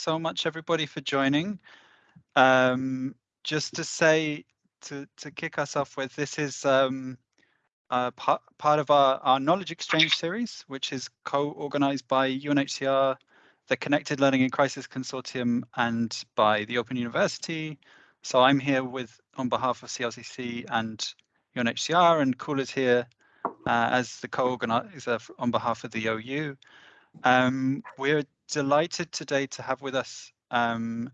so much, everybody, for joining. Um, just to say, to, to kick us off with, this is um, uh, part, part of our, our knowledge exchange series, which is co-organized by UNHCR, the Connected Learning in Crisis Consortium, and by the Open University. So I'm here with on behalf of CLCC and UNHCR, and Cool is here uh, as the co-organizer on behalf of the OU. Um, we're delighted today to have with us um,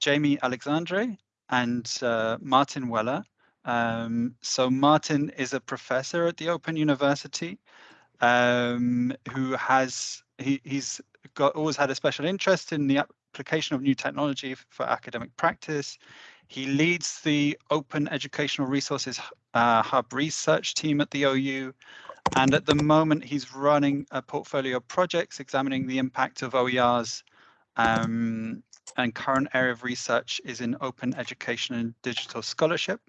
Jamie Alexandre and uh, Martin Weller. Um, so Martin is a professor at the Open University um, who has he, he's got always had a special interest in the application of new technology for academic practice. He leads the Open Educational Resources uh, Hub research team at the OU and at the moment, he's running a portfolio of projects examining the impact of OERs. Um, and current area of research is in open education and digital scholarship.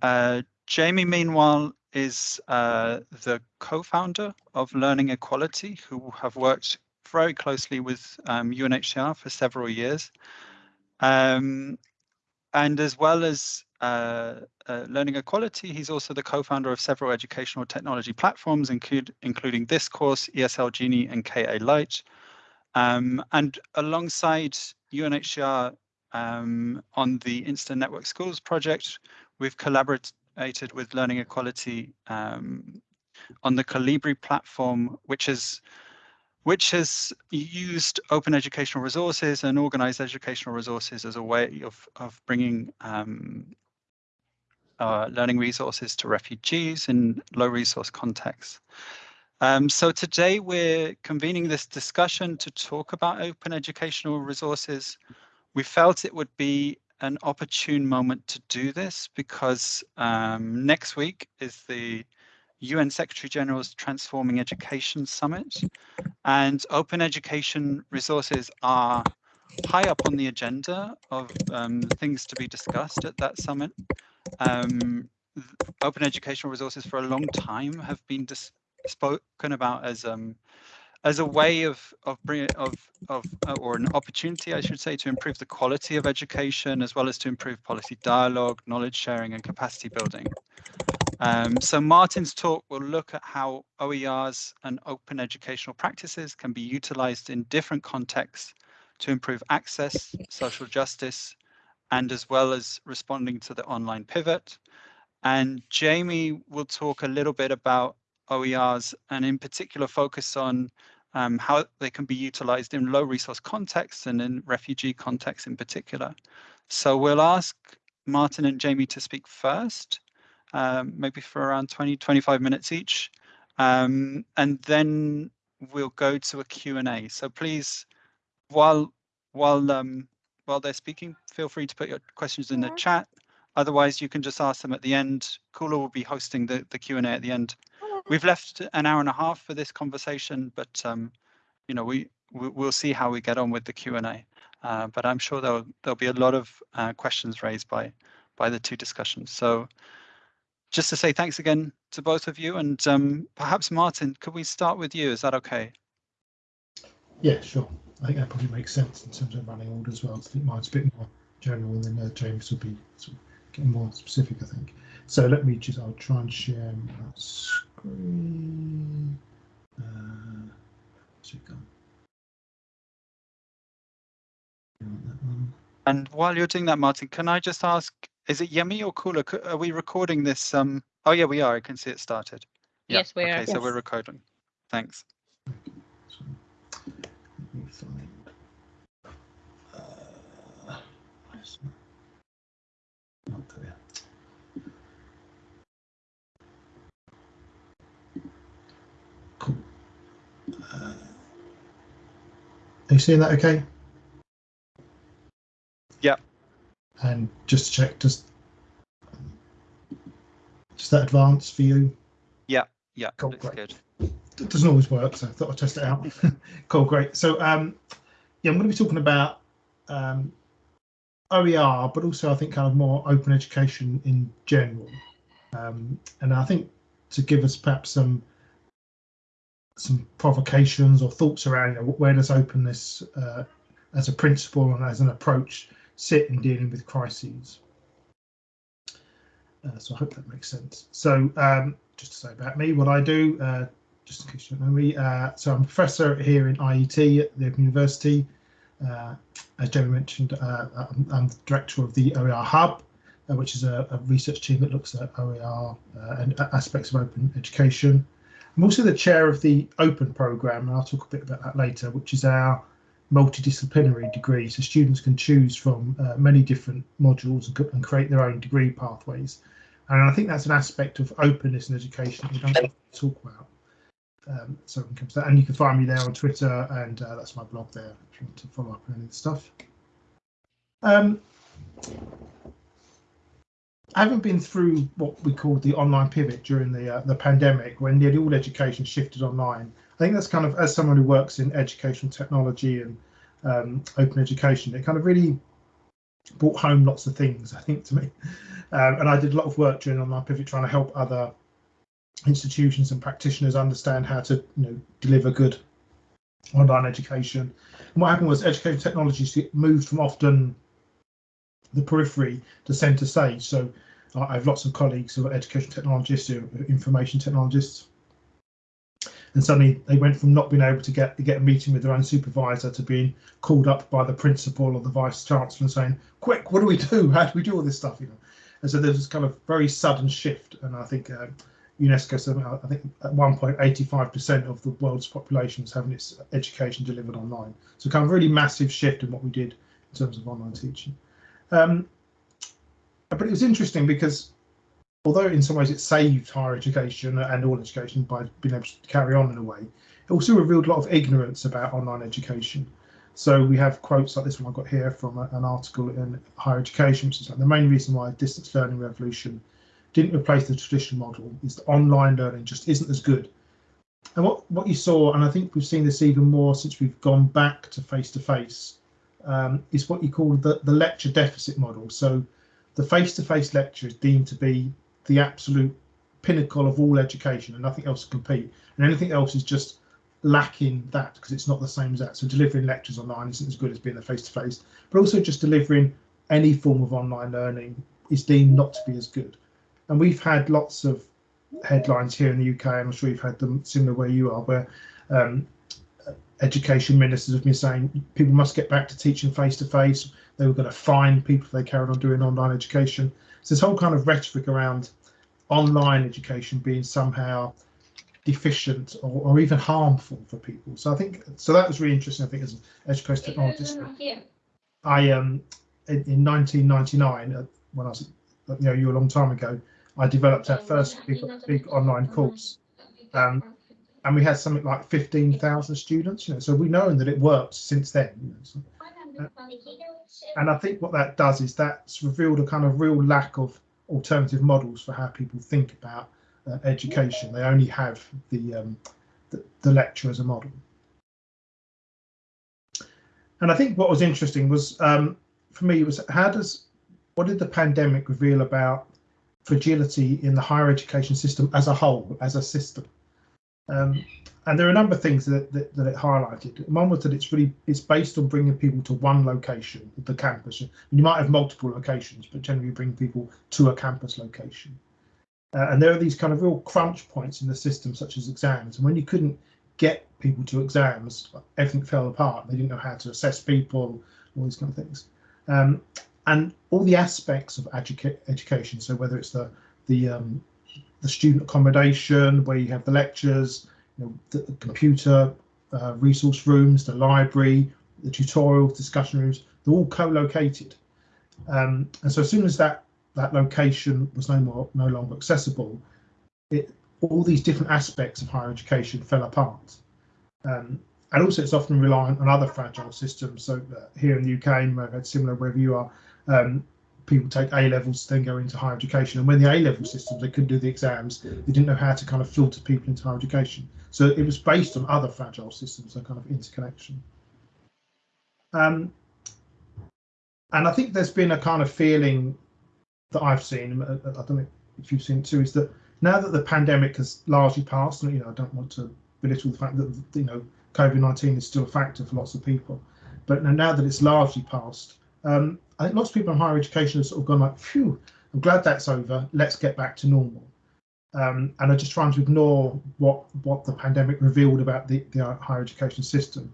Uh, Jamie, meanwhile, is uh, the co-founder of Learning Equality, who have worked very closely with um, UNHCR for several years. Um, and as well as uh, uh, Learning Equality. He's also the co-founder of several educational technology platforms, include, including this course, ESL Genie and KA Lite. Um, and alongside UNHCR um, on the Instant Network Schools project, we've collaborated with Learning Equality um, on the Kolibri platform, which is which has used open educational resources and organized educational resources as a way of, of bringing um, uh, learning resources to refugees in low resource contexts. Um, so today we're convening this discussion to talk about open educational resources. We felt it would be an opportune moment to do this because um, next week is the UN Secretary General's Transforming Education Summit and open education resources are high up on the agenda of um, things to be discussed at that summit. Um, open educational resources for a long time have been spoken about as um, as a way of of bringing of of uh, or an opportunity, I should say, to improve the quality of education as well as to improve policy dialogue, knowledge sharing, and capacity building. Um, so Martin's talk will look at how OERs and open educational practices can be utilized in different contexts to improve access, social justice, and as well as responding to the online pivot. And Jamie will talk a little bit about OERs and in particular focus on um, how they can be utilized in low resource contexts and in refugee contexts in particular. So we'll ask Martin and Jamie to speak first, um, maybe for around 20, 25 minutes each. Um, and then we'll go to a Q&A. So please, while while um, while they're speaking, feel free to put your questions in the chat. Otherwise, you can just ask them at the end. Kula will be hosting the, the Q&A at the end. We've left an hour and a half for this conversation, but um, you know, we, we will see how we get on with the Q&A. Uh, but I'm sure there'll there'll be a lot of uh, questions raised by by the two discussions. So just to say thanks again to both of you, and um, perhaps Martin, could we start with you? Is that okay? Yeah, sure. I think that probably makes sense in terms of running order as well. I think mine's a bit more general, and then uh, James will be sort of getting more specific. I think. So let me just. I'll try and share my screen. Uh, and while you're doing that, Martin, can I just ask, is it yummy or cooler? Are we recording this? Um, oh yeah, we are. I can see it started. Yeah. Yes, we are. Okay, yes. so we're recording. Thanks. Are you seeing that okay? Yeah. And just to check, just does that advance for you? Yeah, yeah, cool, looks great. good. It doesn't always work, so I thought I'd test it out. cool, great. So um, yeah, I'm going to be talking about um, OER, but also I think kind of more open education in general. Um, and I think to give us perhaps some some provocations or thoughts around you know, where does openness uh, as a principle and as an approach sit in dealing with crises. Uh, so I hope that makes sense. So um, just to say about me, what I do, uh, just in case you don't know me, uh, so I'm a professor here in IET at the Open University. Uh, as Jeremy mentioned, uh, I'm, I'm, director of the OER Hub, uh, which is a, a, research team that looks at OER and aspects of open education. I'm also the chair of the Open programme, and I'll talk a bit about that later, which is our multidisciplinary degree. So students can choose from uh, many different modules and, and, create their own degree pathways. And I think that's an aspect of openness in education that we don't talk about. Um, so to that, and you can find me there on Twitter, and uh, that's my blog there if you want to follow up on any of the stuff. Um, I haven't been through what we called the online pivot during the uh, the pandemic, when nearly all education shifted online. I think that's kind of as someone who works in educational technology and um, open education, it kind of really brought home lots of things. I think to me, um, and I did a lot of work during online pivot trying to help other institutions and practitioners understand how to you know deliver good online education. And what happened was education technologies moved from often the periphery to centre stage. So I have lots of colleagues who are education technologists, who are information technologists, and suddenly they went from not being able to get get a meeting with their own supervisor to being called up by the principal or the vice chancellor and saying, "Quick, what do we do? How do we do all this stuff?" You know, and so there's this kind of very sudden shift, and I think. Uh, UNESCO said, I think at one point, 85% of the world's population is having its education delivered online. So kind of really massive shift in what we did in terms of online teaching. Um, but it was interesting because although in some ways it saved higher education and all education by being able to carry on in a way, it also revealed a lot of ignorance about online education. So we have quotes like this one I've got here from an article in Higher Education, which is like the main reason why distance learning revolution didn't replace the traditional model is that online learning just isn't as good. And what, what you saw, and I think we've seen this even more since we've gone back to face-to-face, um, is what you call the, the lecture deficit model. So the face-to-face -face lecture is deemed to be the absolute pinnacle of all education and nothing else to compete. And anything else is just lacking that because it's not the same as that. So delivering lectures online isn't as good as being a face-to-face, but also just delivering any form of online learning is deemed not to be as good. And we've had lots of headlines here in the UK, I'm sure you've had them similar where you are, where um, education ministers have been saying people must get back to teaching face to face. They were going to fine people if they carried on doing online education. So this whole kind of rhetoric around online education being somehow deficient or, or even harmful for people. So I think so that was really interesting. I think as an education technologist, I um in, in 1999 uh, when I was you know you a long time ago, I developed our first big, big online course. Um, and we had something like 15,000 students, you know, so we know that it works since then. You know, so, uh, and I think what that does is that's revealed a kind of real lack of alternative models for how people think about uh, education. They only have the, um, the, the lecture as a model. And I think what was interesting was um, for me was how does what did the pandemic reveal about fragility in the higher education system as a whole, as a system? Um, and there are a number of things that, that, that, it highlighted. One was that it's really it's based on bringing people to one location, the campus. You might have multiple locations, but generally bring people to a campus location. Uh, and there are these kind of real crunch points in the system, such as exams. And when you couldn't get people to exams, everything fell apart. They didn't know how to assess people, all these kind of things. Um, and all the aspects of educa education. So whether it's the the um, the student accommodation, where you have the lectures, you know, the, the computer uh, resource rooms, the library, the tutorials, discussion rooms, they're all co-located. Um, and so as soon as that that location was no more no longer accessible, it all these different aspects of higher education fell apart. Um, and also it's often reliant on other fragile systems. So here in the UK, I've had similar wherever you are, um, people take A levels then go into higher education. And when the A level systems, they couldn't do the exams, they didn't know how to kind of filter people into higher education. So it was based on other fragile systems, a kind of interconnection. Um, and I think there's been a kind of feeling that I've seen, uh, I don't know if you've seen it too, is that now that the pandemic has largely passed, and you know, I don't want to belittle the fact that you know COVID-19 is still a factor for lots of people, but now that it's largely passed, um, I think lots of people in higher education have sort of gone like, phew, I'm glad that's over. Let's get back to normal. Um, and are just trying to ignore what what the pandemic revealed about the, the higher education system.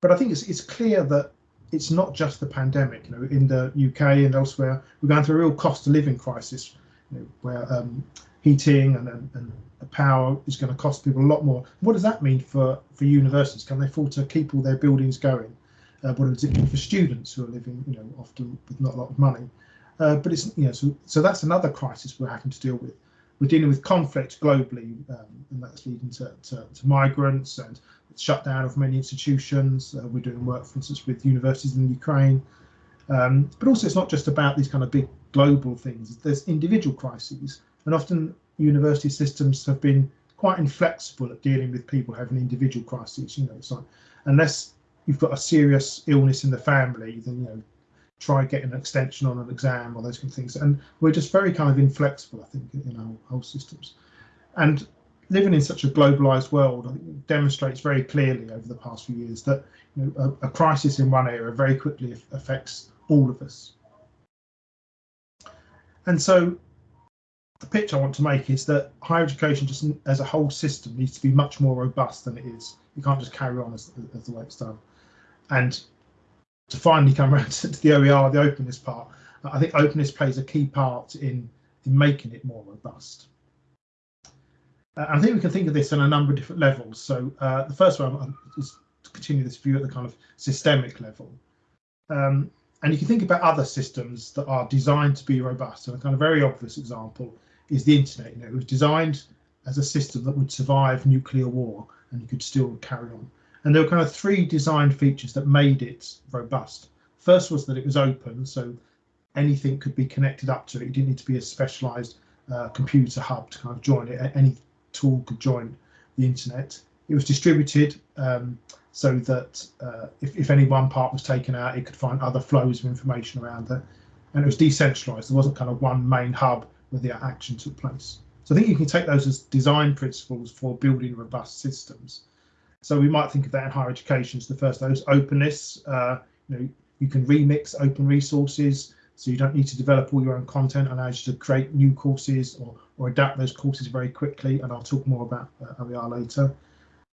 But I think it's it's clear that it's not just the pandemic. You know, in the UK and elsewhere, we're going through a real cost of living crisis, you know, where um, heating and, and, and power is going to cost people a lot more. What does that mean for for universities? Can they afford to keep all their buildings going? Uh, it mean for students who are living, you know, often with not a lot of money? Uh, but it's you know, so so that's another crisis we're having to deal with. We're dealing with conflict globally, um, and that's leading to, to, to, migrants and shutdown of many institutions. Uh, we're doing work, for instance, with universities in Ukraine. Um, but also, it's not just about these kind of big global things. There's individual crises, and often university systems have been quite inflexible at dealing with people having individual crises. You know, it's like unless you've got a serious illness in the family, then you know try getting an extension on an exam or those kind of things. And we're just very kind of inflexible, I think, in our whole systems. And living in such a globalized world I think demonstrates very clearly over the past few years that you know, a, a crisis in one area very quickly affects all of us. And so the pitch I want to make is that higher education just as a whole system needs to be much more robust than it is. You can't just carry on as, as the way it's done. And to finally come around to the OER, the openness part, I think openness plays a key part in, in making it more robust. Uh, I think we can think of this on a number of different levels. So uh, the first one is to continue this view at the kind of systemic level. Um, and you can think about other systems that are designed to be robust. And a kind of very obvious example is the internet. You know, it was designed as a system that would survive nuclear war and you could still carry on. And there were kind of three design features that made it robust. First was that it was open, so anything could be connected up to it. You didn't need to be a specialized uh, computer hub to kind of join it. Any tool could join the internet. It was distributed um, so that uh, if, if any one part was taken out, it could find other flows of information around it. And it was decentralized. There wasn't kind of one main hub where the action took place. So I think you can take those as design principles for building robust systems. So we might think of that in higher education as the first those openness. Uh, you know, you can remix open resources, so you don't need to develop all your own content and you to create new courses or, or adapt those courses very quickly. And I'll talk more about uh, later.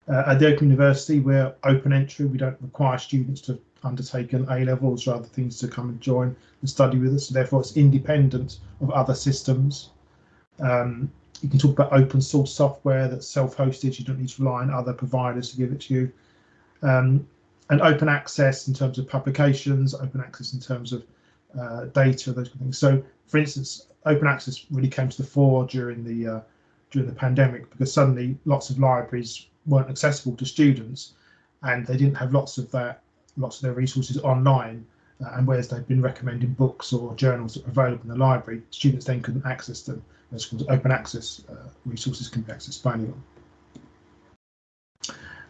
Uh, at the Open University, we're open entry. We don't require students to undertake an A levels or other things to come and join and study with us. So therefore, it's independent of other systems. Um, you can talk about open source software that's self-hosted. You don't need to rely on other providers to give it to you. Um, and open access in terms of publications, open access in terms of uh, data, those kind of things. So, for instance, open access really came to the fore during the uh, during the pandemic because suddenly lots of libraries weren't accessible to students, and they didn't have lots of that, lots of their resources online. And whereas they've been recommending books or journals that are available in the library, students then couldn't access them as called open access uh, resources can be accessed by anyone.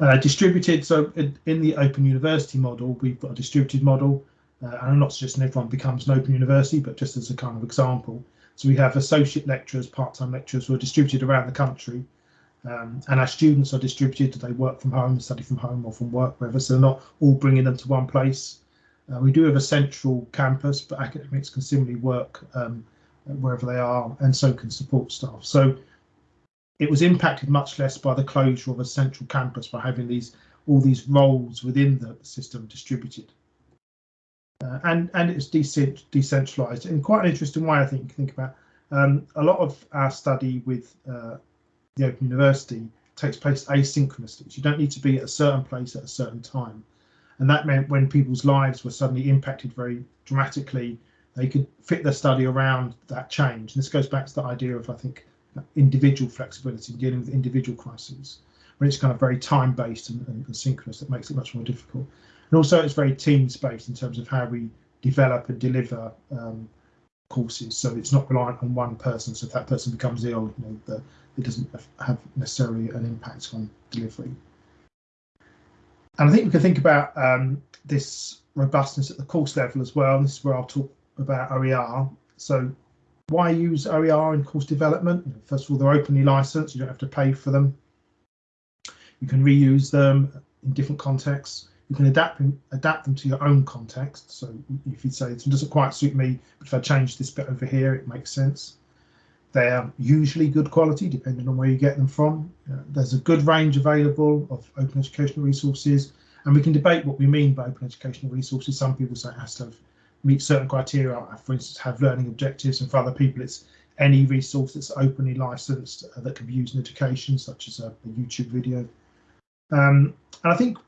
Uh, distributed, so in, in, the open university model, we've got a distributed model, uh, and I'm not suggesting everyone becomes an open university, but just as a kind of example. So we have associate lecturers, part-time lecturers who are distributed around the country, um, and our students are distributed, they work from home, study from home or from work, wherever, so they're not all bringing them to one place. Uh, we do have a central campus, but academics can similarly work um, wherever they are, and so can support staff. So it was impacted much less by the closure of a central campus by having these all these roles within the system distributed. Uh, and and it's decentralized in quite an interesting way. I think think about um, a lot of our study with uh, the Open University takes place asynchronously. So you don't need to be at a certain place at a certain time, and that meant when people's lives were suddenly impacted very dramatically they could fit their study around that change. And this goes back to the idea of, I think, individual flexibility, dealing with individual crises, when it's kind of very time-based and, and, and synchronous, that makes it much more difficult. And also it's very team based in terms of how we develop and deliver um, courses. So it's not reliant on one person. So if that person becomes ill, you know, the, it doesn't have necessarily an impact on delivery. And I think we can think about um, this robustness at the course level as well. This is where I'll talk about OER. So why use OER in course development? First of all, they're openly licensed. You don't have to pay for them. You can reuse them in different contexts. you can adapt adapt them to your own context. So if you say it doesn't quite suit me, but if I change this bit over here, it makes sense. They're usually good quality, depending on where you get them from. Uh, there's a good range available of open educational resources, and we can debate what we mean by open educational resources. Some people say it has to have, meet certain criteria, for instance, have learning objectives, and for other people, it's any resource that's openly licensed uh, that can be used in education, such as a, a YouTube video. Um, and I think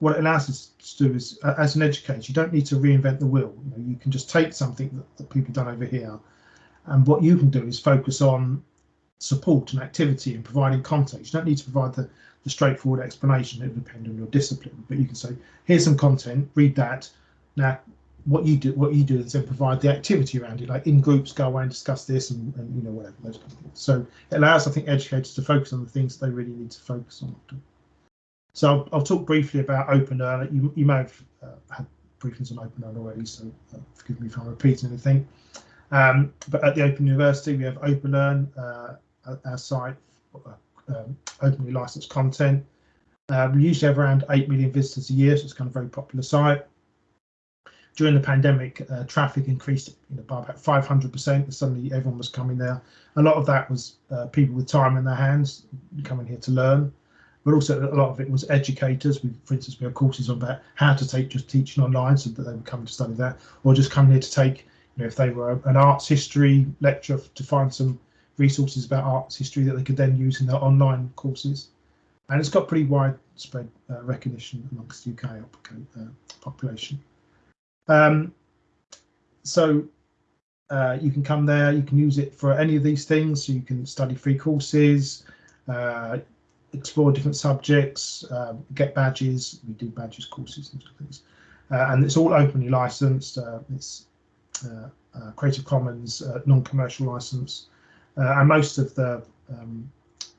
what it allows us to do is, uh, as an educator, you don't need to reinvent the wheel. You, know, you can just take something that, that people have done over here, and what you can do is focus on support and activity and providing context. You don't need to provide the, the straightforward explanation. It will depend on your discipline, but you can say, here's some content, read that. Now, what you do, what you do is then provide the activity around it, like in groups, go away and discuss this, and, and you know whatever those kind of things. So it allows, I think, educators to focus on the things they really need to focus on. So I'll, I'll talk briefly about OpenLearn. You, you may have uh, had briefings on OpenLearn already, so uh, forgive me if I'm repeating anything. Um, but at the Open University, we have OpenLearn, uh, our site, uh, um, openly licensed content. Uh, we usually have around 8 million visitors a year, so it's kind of a very popular site. During the pandemic, uh, traffic increased you know, by about 500%. Suddenly, everyone was coming there. A lot of that was people with time in their hands coming here to learn but also a lot of it was educators. We, for instance, we have courses on about how to take just teaching online, so that they would come to study that, or just come here to take, know, if they were an arts history lecturer to find some resources about arts history that they could then use in their online courses. And it's got pretty widespread uh, recognition amongst UK uh, population. Um, so uh, you can come there, you can use it for any of these things. So you can study free courses, uh, explore different subjects, um, get badges. We do badges courses and things, uh, and it's all openly licensed. It's Creative Commons uh, non-commercial license, uh, and most of the um,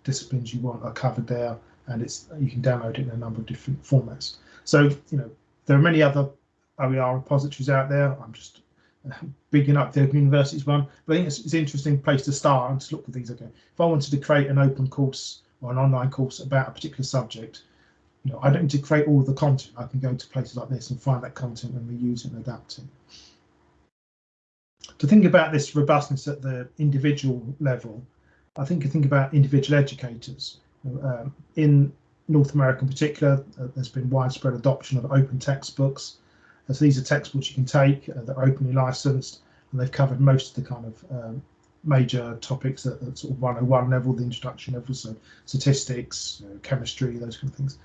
disciplines you want are covered there, and it's you can download it in a number of different formats. So you know there are many other OER repositories out there. I'm just bigging up the Open University's one, but I think it's, it's an interesting place to start and to look at these again. If I wanted to create an open course or an online course about a particular subject, you know, I don't need to create all the content. I can go to places like this and find that content and reuse it and adapt it. To think about this robustness at the individual level, I think you think about individual educators. Um, in North America in particular, uh, there's been widespread adoption of open textbooks. As these are textbooks you can take, uh, they're openly licensed, and they've covered most of the kind of um, major topics at, at, sort of 101 level, the introduction level, so statistics, uh, chemistry, those kind of things.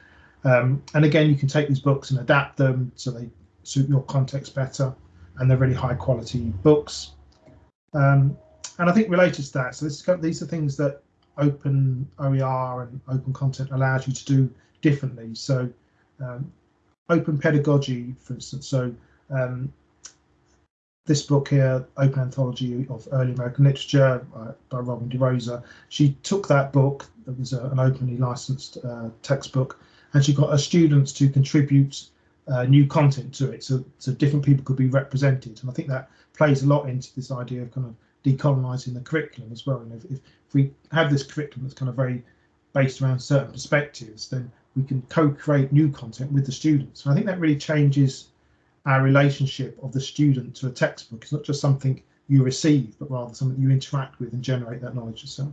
Um, and again, you can take these books and adapt them so they suit your context better, and they're really high quality books. Um, and I think related to that, so this, these are things that open OER and open content allows you to do differently. So um, open pedagogy, for instance, so um, this book here, Open Anthology of Early American Literature uh, by Robin DeRosa, she took that book, that was uh, an openly licensed uh, textbook, and she got her students to contribute uh, new content to it, so, so different people could be represented. And I think that plays a lot into this idea of kind of decolonising the curriculum as well. And if, if we have this curriculum that's kind of very based around certain perspectives, then we can co-create new content with the students. And I think that really changes our relationship of the student to a textbook. It's not just something you receive, but rather something you interact with and generate that knowledge yourself.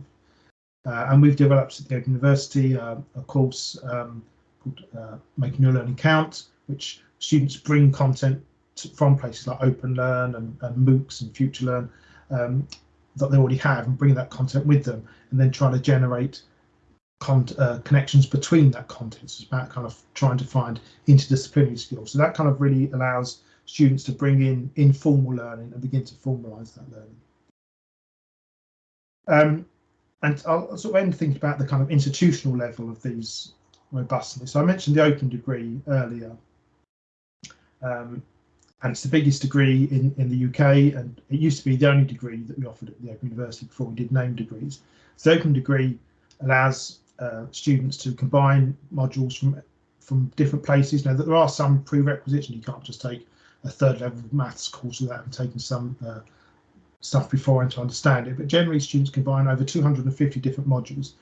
Uh, and we've developed at the Open University uh, a course um, called uh, Making Your Learning Count, which students bring content to, from places like OpenLearn and, and MOOCs and FutureLearn um, that they already have and bring that content with them and then try to generate uh, connections between that content. It's about kind of trying to find interdisciplinary skills. So that kind of really allows students to bring in informal learning and begin to formalise that learning. Um, and I'll sort of end thinking about the kind of institutional level of these robustness. So I mentioned the open degree earlier. Um, and it's the biggest degree in, in the UK, and it used to be the only degree that we offered at the Open University before we did name degrees. So the open degree allows uh, students to combine modules from from different places. Now, that there are some prerequisites, and you can't just take a third level maths course without having taken some uh, stuff before and to understand it. But generally, students combine over 250 different modules.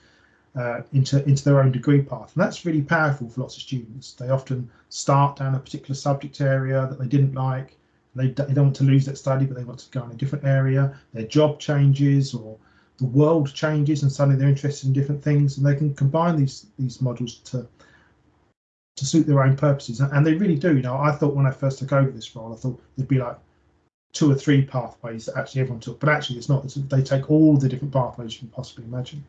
Uh, into into their own degree path, and that's really powerful for lots of students. They often start down a particular subject area that they didn't like. They, they don't want to lose that study, but they want to go in a different area. Their job changes or the world changes, and suddenly they're interested in different things, and they can combine these these modules to to suit their own purposes, and they really do. You know, I thought when I first took over this role, I thought there'd be like two or three pathways that actually everyone took, but actually it's not. It's, they take all the different pathways you can possibly imagine.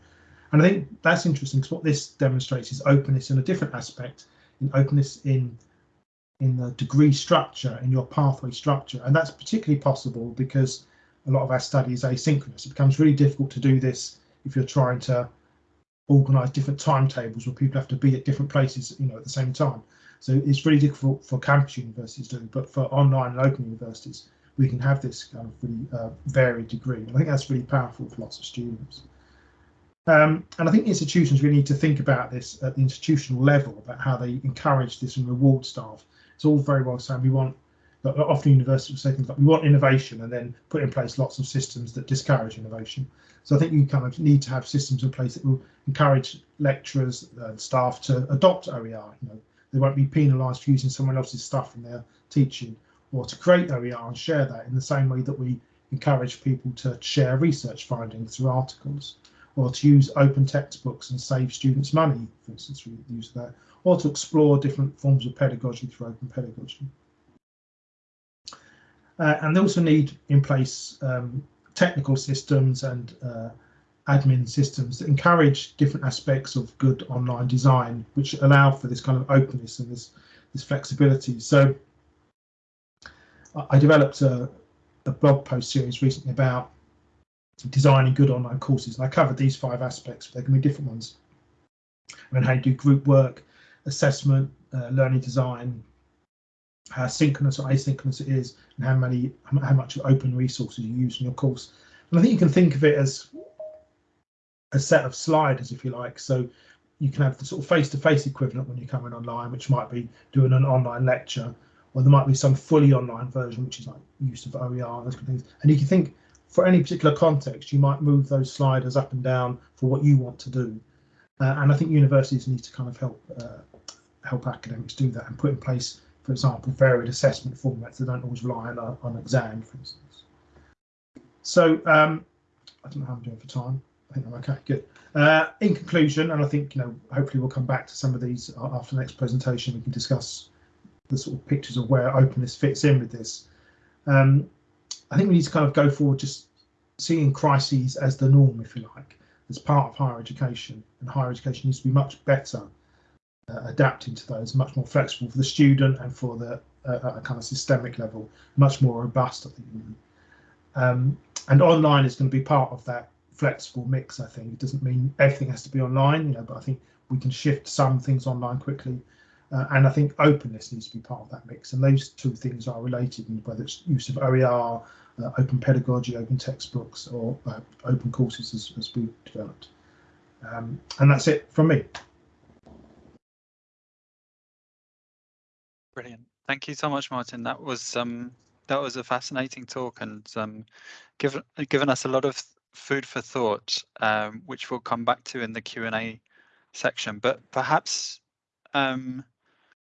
And I think that's interesting because what this demonstrates is openness in a different aspect, in openness in in the degree structure, in your pathway structure. And that's particularly possible because a lot of our study is asynchronous. It becomes really difficult to do this if you're trying to organize different timetables where people have to be at different places, you know, at the same time. So it's really difficult for campus universities to do, but for online and open universities, we can have this kind of really uh, varied degree. And I think that's really powerful for lots of students. Um, and I think institutions really need to think about this at the institutional level about how they encourage this and reward staff. It's all very well saying we want, often universities say things like we want innovation and then put in place lots of systems that discourage innovation. So I think you kind of need to have systems in place that will encourage lecturers and staff to adopt OER. You know, they won't be penalised for using someone else's stuff in their teaching or to create OER and share that in the same way that we encourage people to share research findings through articles or to use open textbooks and save students money, for instance, we use of that, or to explore different forms of pedagogy through open pedagogy. Uh, and they also need in place um, technical systems and uh, admin systems that encourage different aspects of good online design, which allow for this kind of openness and this, this flexibility. So I developed a, a blog post series recently about designing good online courses. And I covered these five aspects, but there can be different ones. And how you do group work, assessment, uh, learning design, how synchronous or asynchronous it is, and how many how much of open resources you use in your course. And I think you can think of it as a set of sliders, if you like. So you can have the sort of face-to-face -face equivalent when you're coming online, which might be doing an online lecture, or there might be some fully online version, which is like use of OER and those kind of things. And you can think for any particular context, you might move those sliders up and down for what you want to do. Uh, and I think universities need to kind of help uh, help academics do that and put in place, for example, varied assessment formats that don't always rely on, uh, on exam, for instance. So um, I don't know how I'm doing for time. I think I'm okay, good. Uh, in conclusion, and I think, you know, hopefully we'll come back to some of these after the next presentation, we can discuss the sort of pictures of where openness fits in with this. Um, I think we need to kind of go forward just seeing crises as the norm, if you like, as part of higher education. And higher education needs to be much better uh, adapting to those, much more flexible for the student and for the uh, kind of systemic level, much more robust, I think. Um, and online is going to be part of that flexible mix. I think it doesn't mean everything has to be online, you know, but I think we can shift some things online quickly. Uh, and I think openness needs to be part of that mix. And those two things are related, and whether it's use of OER, uh, open pedagogy, open textbooks, or uh, open courses as, as we've developed. Um, and that's it from me. Brilliant. Thank you so much, Martin. That was um, that was a fascinating talk and um, given given us a lot of food for thought, um, which we'll come back to in the Q and A section. But perhaps um,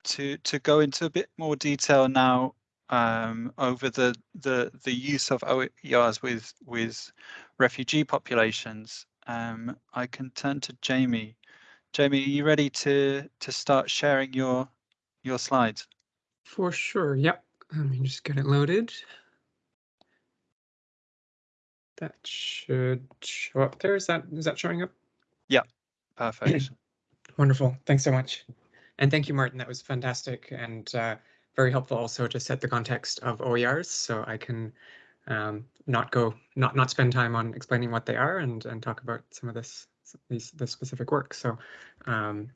to to go into a bit more detail now um, over the, the, the use of OERs with, with refugee populations, um, I can turn to Jamie. Jamie, are you ready to, to start sharing your, your slides? For sure, yep. Let me just get it loaded. That should show up there. Is that is that showing up? Yeah, perfect. Wonderful. Thanks so much. And thank you, Martin. That was fantastic. And uh, very helpful also to set the context of OERs so I can um, not go not not spend time on explaining what they are and and talk about some of this these the specific work. So um,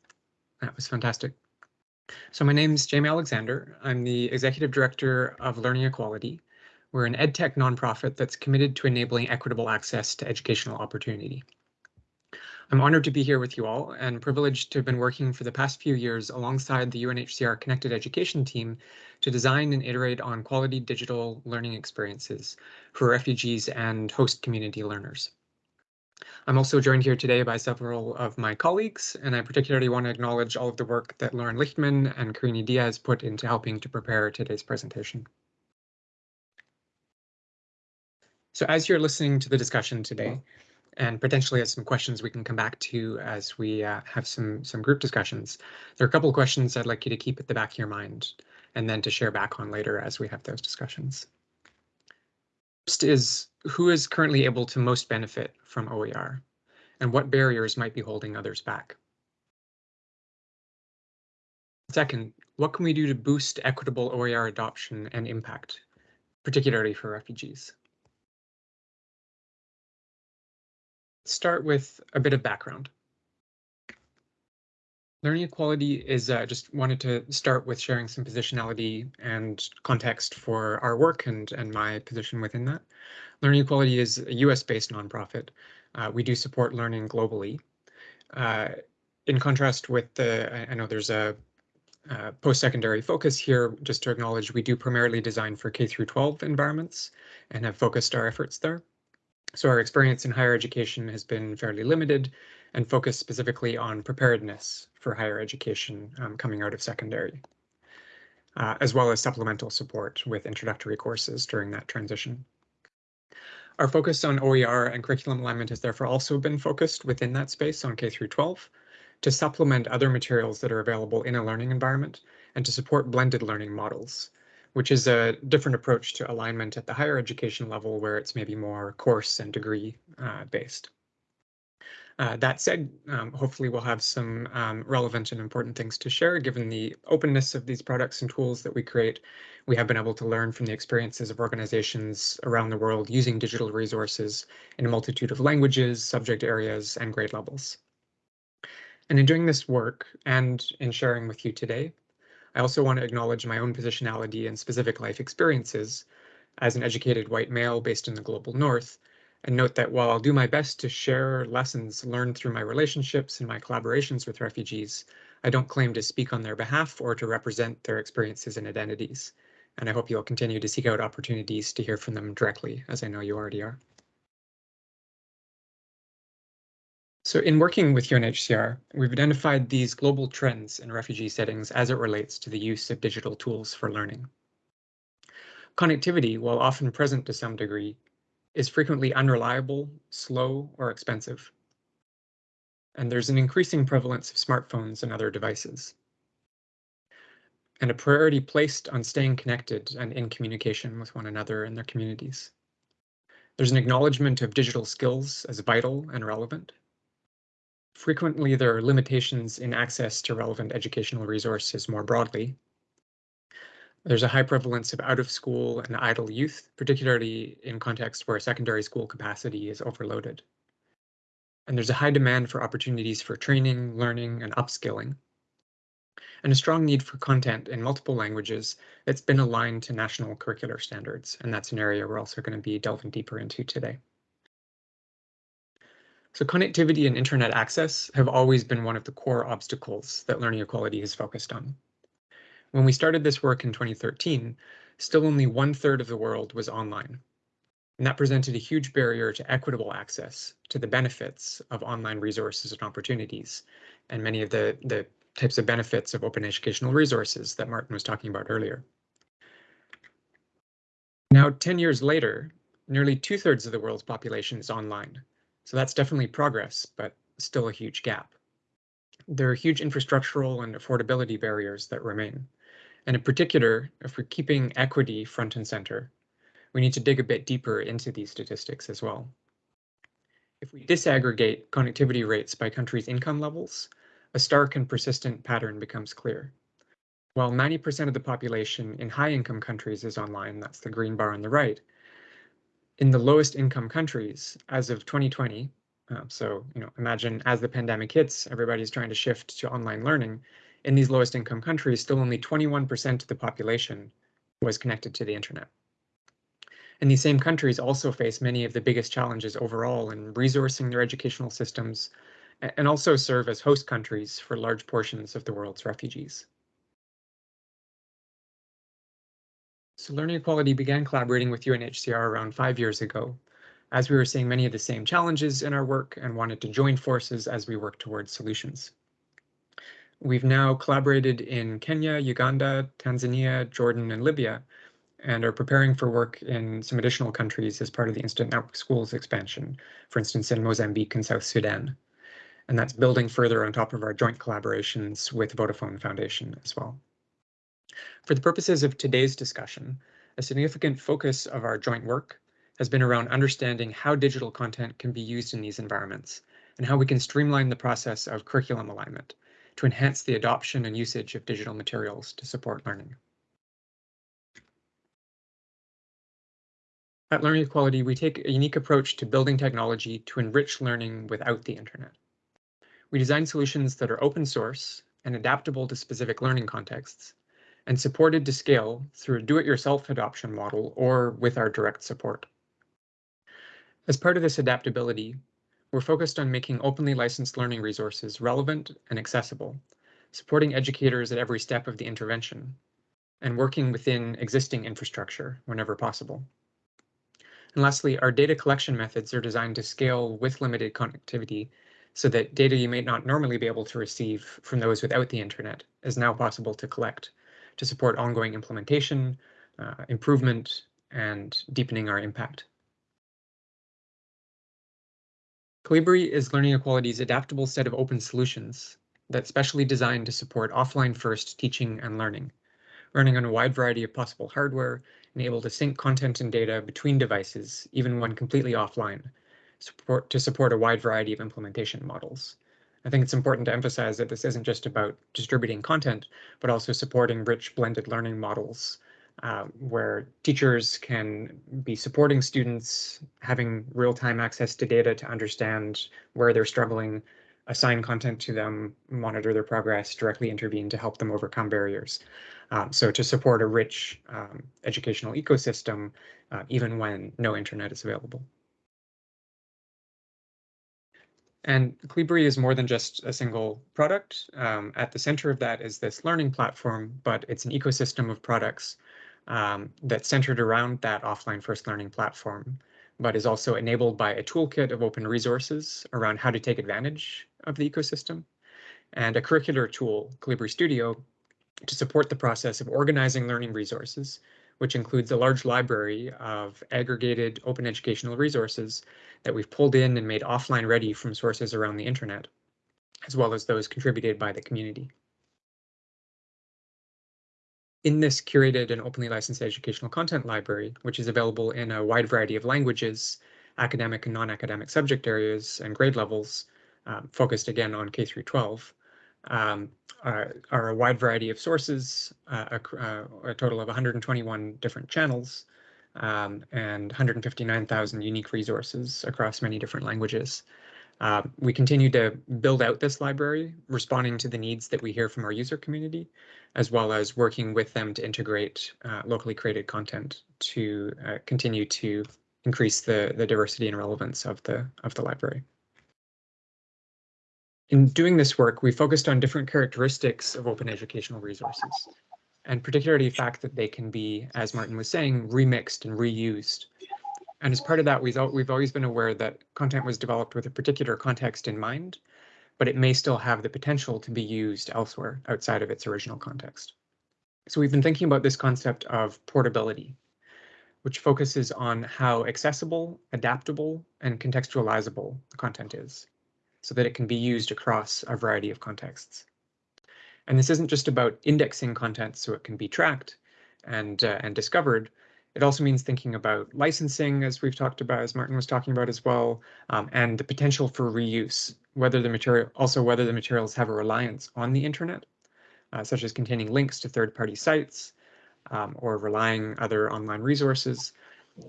that was fantastic. So my name is Jamie Alexandre. I'm the executive director of Learning Equality. We're an edtech nonprofit that's committed to enabling equitable access to educational opportunity. I'm honored to be here with you all and privileged to have been working for the past few years alongside the UNHCR Connected Education team to design and iterate on quality digital learning experiences for refugees and host community learners. I'm also joined here today by several of my colleagues, and I particularly want to acknowledge all of the work that Lauren Lichtman and Karini Diaz put into helping to prepare today's presentation. So as you're listening to the discussion today, and potentially have some questions we can come back to as we uh, have some some group discussions. There are a couple of questions I'd like you to keep at the back of your mind and then to share back on later as we have those discussions. First is who is currently able to most benefit from OER and what barriers might be holding others back. Second, what can we do to boost equitable OER adoption and impact, particularly for refugees? Start with a bit of background. Learning equality is uh, just wanted to start with sharing some positionality and context for our work and, and my position within that. Learning Equality is a US-based nonprofit. Uh, we do support learning globally. Uh, in contrast with the, I know there's a uh, post-secondary focus here, just to acknowledge we do primarily design for K through 12 environments and have focused our efforts there. So our experience in higher education has been fairly limited and focused specifically on preparedness for higher education um, coming out of secondary, uh, as well as supplemental support with introductory courses during that transition. Our focus on OER and curriculum alignment has therefore also been focused within that space on K through 12 to supplement other materials that are available in a learning environment and to support blended learning models which is a different approach to alignment at the higher education level where it's maybe more course and degree uh, based. Uh, that said, um, hopefully we'll have some um, relevant and important things to share given the openness of these products and tools that we create. We have been able to learn from the experiences of organizations around the world using digital resources in a multitude of languages, subject areas, and grade levels. And in doing this work and in sharing with you today, I also want to acknowledge my own positionality and specific life experiences as an educated white male based in the global north, and note that while I'll do my best to share lessons learned through my relationships and my collaborations with refugees, I don't claim to speak on their behalf or to represent their experiences and identities. And I hope you'll continue to seek out opportunities to hear from them directly, as I know you already are. So in working with UNHCR, we've identified these global trends in refugee settings as it relates to the use of digital tools for learning. Connectivity, while often present to some degree, is frequently unreliable, slow, or expensive. And there's an increasing prevalence of smartphones and other devices. And a priority placed on staying connected and in communication with one another and their communities. There's an acknowledgement of digital skills as vital and relevant Frequently, there are limitations in access to relevant educational resources more broadly. There's a high prevalence of out of school and idle youth, particularly in contexts where secondary school capacity is overloaded. And there's a high demand for opportunities for training, learning, and upskilling. And a strong need for content in multiple languages that's been aligned to national curricular standards. And that's an area we're also going to be delving deeper into today. So connectivity and internet access have always been one of the core obstacles that learning equality has focused on. When we started this work in 2013, still only one third of the world was online. And that presented a huge barrier to equitable access to the benefits of online resources and opportunities, and many of the, the types of benefits of open educational resources that Martin was talking about earlier. Now, 10 years later, nearly two thirds of the world's population is online, so that's definitely progress, but still a huge gap. There are huge infrastructural and affordability barriers that remain. And in particular, if we're keeping equity front and center, we need to dig a bit deeper into these statistics as well. If we disaggregate connectivity rates by countries' income levels, a stark and persistent pattern becomes clear. While 90% of the population in high income countries is online, that's the green bar on the right, in the lowest income countries as of 2020, uh, so you know, imagine as the pandemic hits, everybody's trying to shift to online learning. In these lowest income countries, still only 21% of the population was connected to the internet. And these same countries also face many of the biggest challenges overall in resourcing their educational systems and also serve as host countries for large portions of the world's refugees. So Learning Equality began collaborating with UNHCR around five years ago as we were seeing many of the same challenges in our work and wanted to join forces as we work towards solutions. We've now collaborated in Kenya, Uganda, Tanzania, Jordan, and Libya, and are preparing for work in some additional countries as part of the Instant Network Schools expansion, for instance, in Mozambique and South Sudan. And that's building further on top of our joint collaborations with Vodafone Foundation as well. For the purposes of today's discussion, a significant focus of our joint work has been around understanding how digital content can be used in these environments and how we can streamline the process of curriculum alignment to enhance the adoption and usage of digital materials to support learning. At Learning Equality, we take a unique approach to building technology to enrich learning without the internet. We design solutions that are open source and adaptable to specific learning contexts and supported to scale through a do-it-yourself adoption model or with our direct support. As part of this adaptability, we're focused on making openly licensed learning resources relevant and accessible, supporting educators at every step of the intervention, and working within existing infrastructure whenever possible. And lastly, our data collection methods are designed to scale with limited connectivity so that data you may not normally be able to receive from those without the internet is now possible to collect to support ongoing implementation, uh, improvement, and deepening our impact. Kolibri is Learning Equality's adaptable set of open solutions that's specially designed to support offline first teaching and learning, running on a wide variety of possible hardware and able to sync content and data between devices, even when completely offline, support, to support a wide variety of implementation models. I think it's important to emphasize that this isn't just about distributing content, but also supporting rich blended learning models uh, where teachers can be supporting students, having real-time access to data to understand where they're struggling, assign content to them, monitor their progress, directly intervene to help them overcome barriers. Um, so to support a rich um, educational ecosystem, uh, even when no internet is available. And Kolibri is more than just a single product. Um, at the center of that is this learning platform, but it's an ecosystem of products um, that's centered around that offline first learning platform, but is also enabled by a toolkit of open resources around how to take advantage of the ecosystem and a curricular tool, Kolibri Studio, to support the process of organizing learning resources, which includes a large library of aggregated open educational resources that we've pulled in and made offline ready from sources around the internet, as well as those contributed by the community. In this curated and openly licensed educational content library, which is available in a wide variety of languages, academic and non-academic subject areas and grade levels, um, focused again on K through 12, um, are, are, a wide variety of sources, uh, a, uh, a, total of 121 different channels, um, and 159,000 unique resources across many different languages. Uh, we continue to build out this library, responding to the needs that we hear from our user community, as well as working with them to integrate uh, locally created content to uh, continue to increase the, the diversity and relevance of the, of the library. In doing this work, we focused on different characteristics of open educational resources, and particularly the fact that they can be, as Martin was saying, remixed and reused and as part of that, we've, we've always been aware that content was developed with a particular context in mind, but it may still have the potential to be used elsewhere outside of its original context. So we've been thinking about this concept of portability, which focuses on how accessible, adaptable, and contextualizable the content is, so that it can be used across a variety of contexts. And this isn't just about indexing content so it can be tracked and, uh, and discovered, it also means thinking about licensing, as we've talked about, as Martin was talking about as well, um, and the potential for reuse, whether the material, also whether the materials have a reliance on the internet, uh, such as containing links to third-party sites um, or relying other online resources,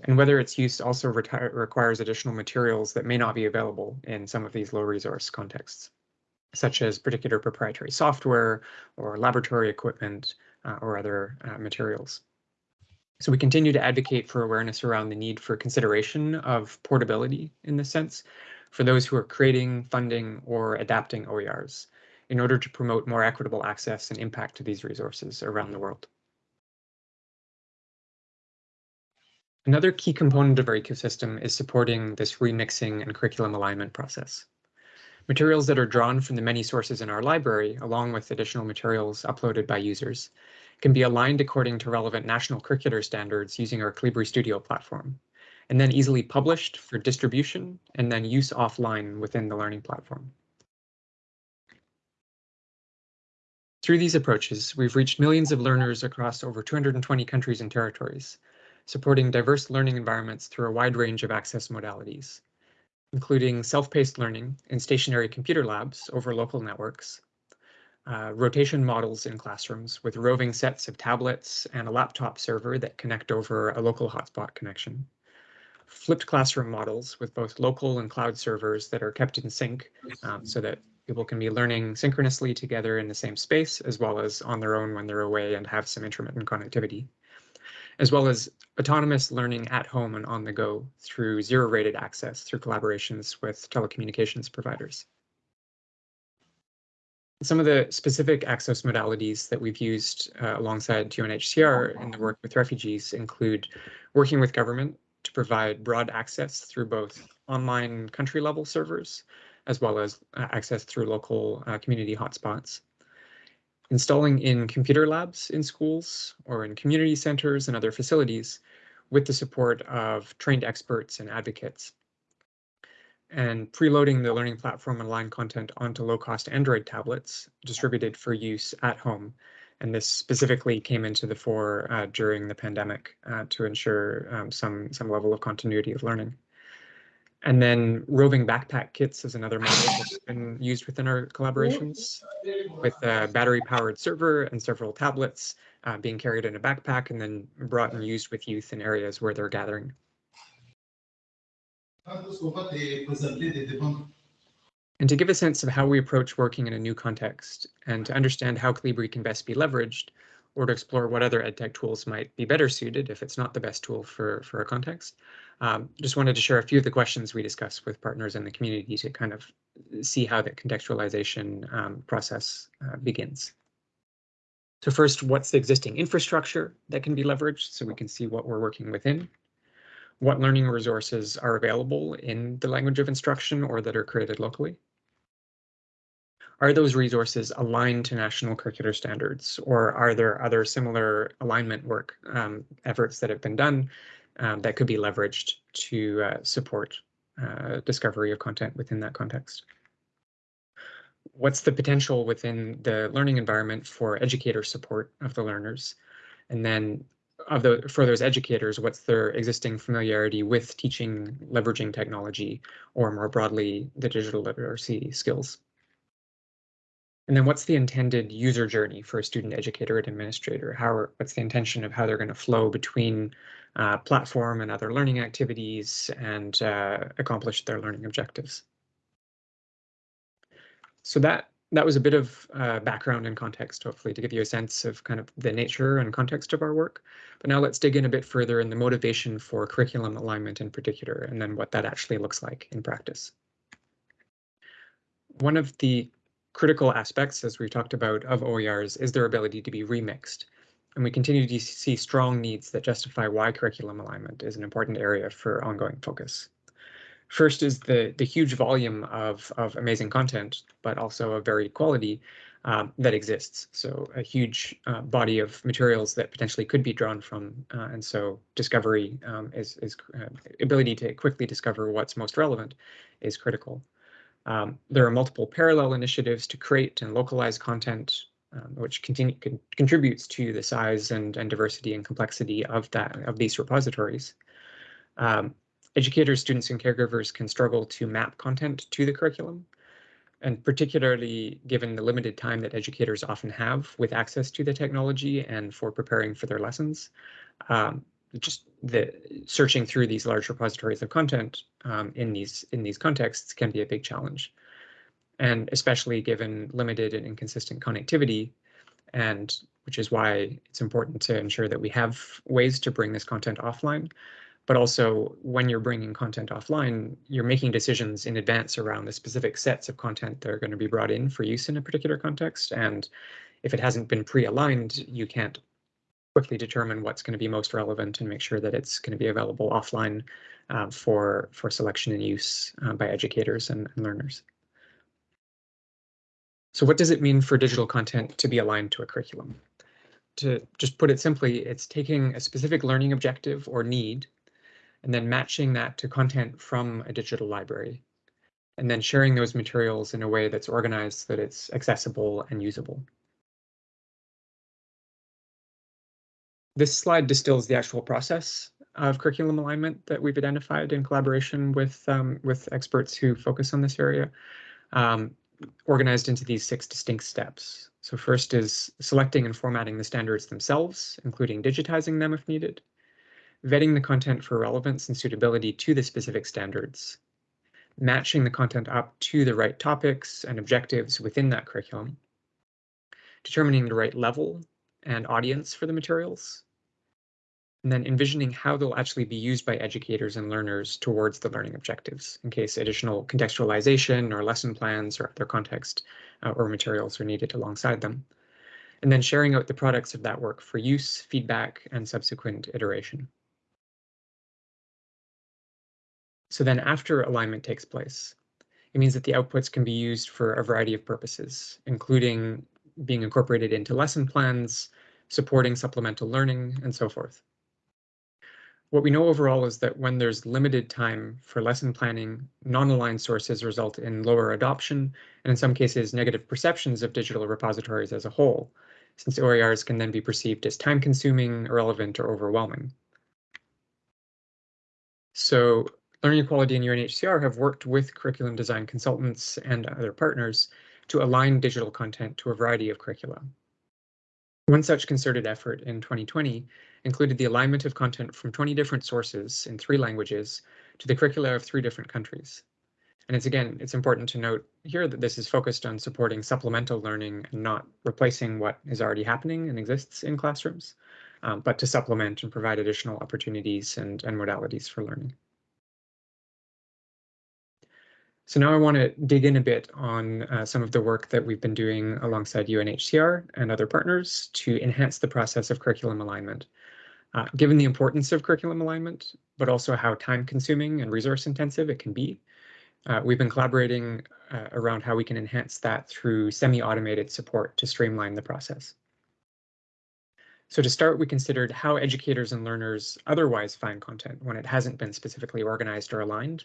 and whether its use also requires additional materials that may not be available in some of these low resource contexts, such as particular proprietary software or laboratory equipment uh, or other uh, materials. So we continue to advocate for awareness around the need for consideration of portability in this sense for those who are creating, funding, or adapting OERs in order to promote more equitable access and impact to these resources around the world. Another key component of our ecosystem is supporting this remixing and curriculum alignment process. Materials that are drawn from the many sources in our library, along with additional materials uploaded by users, can be aligned according to relevant national curricular standards using our Kolibri Studio platform, and then easily published for distribution and then use offline within the learning platform. Through these approaches, we've reached millions of learners across over 220 countries and territories, supporting diverse learning environments through a wide range of access modalities, including self-paced learning in stationary computer labs over local networks, uh, rotation models in classrooms with roving sets of tablets and a laptop server that connect over a local hotspot connection, flipped classroom models with both local and cloud servers that are kept in sync um, so that people can be learning synchronously together in the same space as well as on their own when they're away and have some intermittent connectivity as well as autonomous learning at home and on the go through zero rated access through collaborations with telecommunications providers. Some of the specific access modalities that we've used uh, alongside UNHCR in the work with refugees include working with government to provide broad access through both online country level servers as well as uh, access through local uh, community hotspots installing in computer labs in schools or in community centers and other facilities with the support of trained experts and advocates. And preloading the learning platform and line content onto low-cost Android tablets distributed for use at home. And this specifically came into the fore uh, during the pandemic uh, to ensure um, some, some level of continuity of learning. And then roving backpack kits is another model that's been used within our collaborations with a battery powered server and several tablets uh, being carried in a backpack and then brought and used with youth in areas where they're gathering. And to give a sense of how we approach working in a new context and to understand how Kolibri can best be leveraged, or to explore what other EdTech tools might be better suited if it's not the best tool for, for a context. Um, just wanted to share a few of the questions we discussed with partners in the community to kind of see how the contextualization um, process uh, begins. So first, what's the existing infrastructure that can be leveraged so we can see what we're working within? What learning resources are available in the language of instruction or that are created locally? Are those resources aligned to national curricular standards or are there other similar alignment work um, efforts that have been done um, that could be leveraged to uh, support uh, discovery of content within that context. What's the potential within the learning environment for educator support of the learners? And then of the for those educators, what's their existing familiarity with teaching, leveraging technology, or more broadly, the digital literacy skills? And then what's the intended user journey for a student educator and administrator? How are, what's the intention of how they're going to flow between uh, platform and other learning activities and uh, accomplish their learning objectives? So that that was a bit of uh, background and context, hopefully, to give you a sense of kind of the nature and context of our work. But now let's dig in a bit further in the motivation for curriculum alignment in particular, and then what that actually looks like in practice. One of the critical aspects, as we talked about, of OERs is their ability to be remixed. And we continue to see strong needs that justify why curriculum alignment is an important area for ongoing focus. First is the, the huge volume of, of amazing content, but also a varied quality um, that exists. So a huge uh, body of materials that potentially could be drawn from. Uh, and so discovery um, is, is uh, ability to quickly discover what's most relevant is critical. Um, there are multiple parallel initiatives to create and localize content, um, which continue, con contributes to the size and, and diversity and complexity of that of these repositories. Um, educators, students, and caregivers can struggle to map content to the curriculum, and particularly given the limited time that educators often have with access to the technology and for preparing for their lessons. Um, just the searching through these large repositories of content um, in these in these contexts can be a big challenge, and especially given limited and inconsistent connectivity, and which is why it's important to ensure that we have ways to bring this content offline. But also, when you're bringing content offline, you're making decisions in advance around the specific sets of content that are going to be brought in for use in a particular context. And if it hasn't been pre-aligned, you can't quickly determine what's going to be most relevant and make sure that it's going to be available offline uh, for, for selection and use uh, by educators and, and learners. So what does it mean for digital content to be aligned to a curriculum? To just put it simply, it's taking a specific learning objective or need and then matching that to content from a digital library and then sharing those materials in a way that's organized that it's accessible and usable. This slide distills the actual process of curriculum alignment that we've identified in collaboration with um, with experts who focus on this area, um, organized into these six distinct steps. So first is selecting and formatting the standards themselves, including digitizing them if needed, vetting the content for relevance and suitability to the specific standards, matching the content up to the right topics and objectives within that curriculum, determining the right level and audience for the materials, and then envisioning how they'll actually be used by educators and learners towards the learning objectives in case additional contextualization or lesson plans or other context uh, or materials are needed alongside them. And then sharing out the products of that work for use, feedback, and subsequent iteration. So then after alignment takes place, it means that the outputs can be used for a variety of purposes, including being incorporated into lesson plans, supporting supplemental learning, and so forth. What we know overall is that when there's limited time for lesson planning, non-aligned sources result in lower adoption, and in some cases, negative perceptions of digital repositories as a whole, since OERs can then be perceived as time-consuming, irrelevant, or overwhelming. So Learning Equality and UNHCR have worked with curriculum design consultants and other partners to align digital content to a variety of curricula. One such concerted effort in 2020 included the alignment of content from 20 different sources in three languages to the curricula of three different countries. And it's again, it's important to note here that this is focused on supporting supplemental learning and not replacing what is already happening and exists in classrooms, um, but to supplement and provide additional opportunities and, and modalities for learning. So now I want to dig in a bit on uh, some of the work that we've been doing alongside UNHCR and other partners to enhance the process of curriculum alignment. Uh, given the importance of curriculum alignment, but also how time consuming and resource intensive it can be, uh, we've been collaborating uh, around how we can enhance that through semi-automated support to streamline the process. So to start, we considered how educators and learners otherwise find content when it hasn't been specifically organized or aligned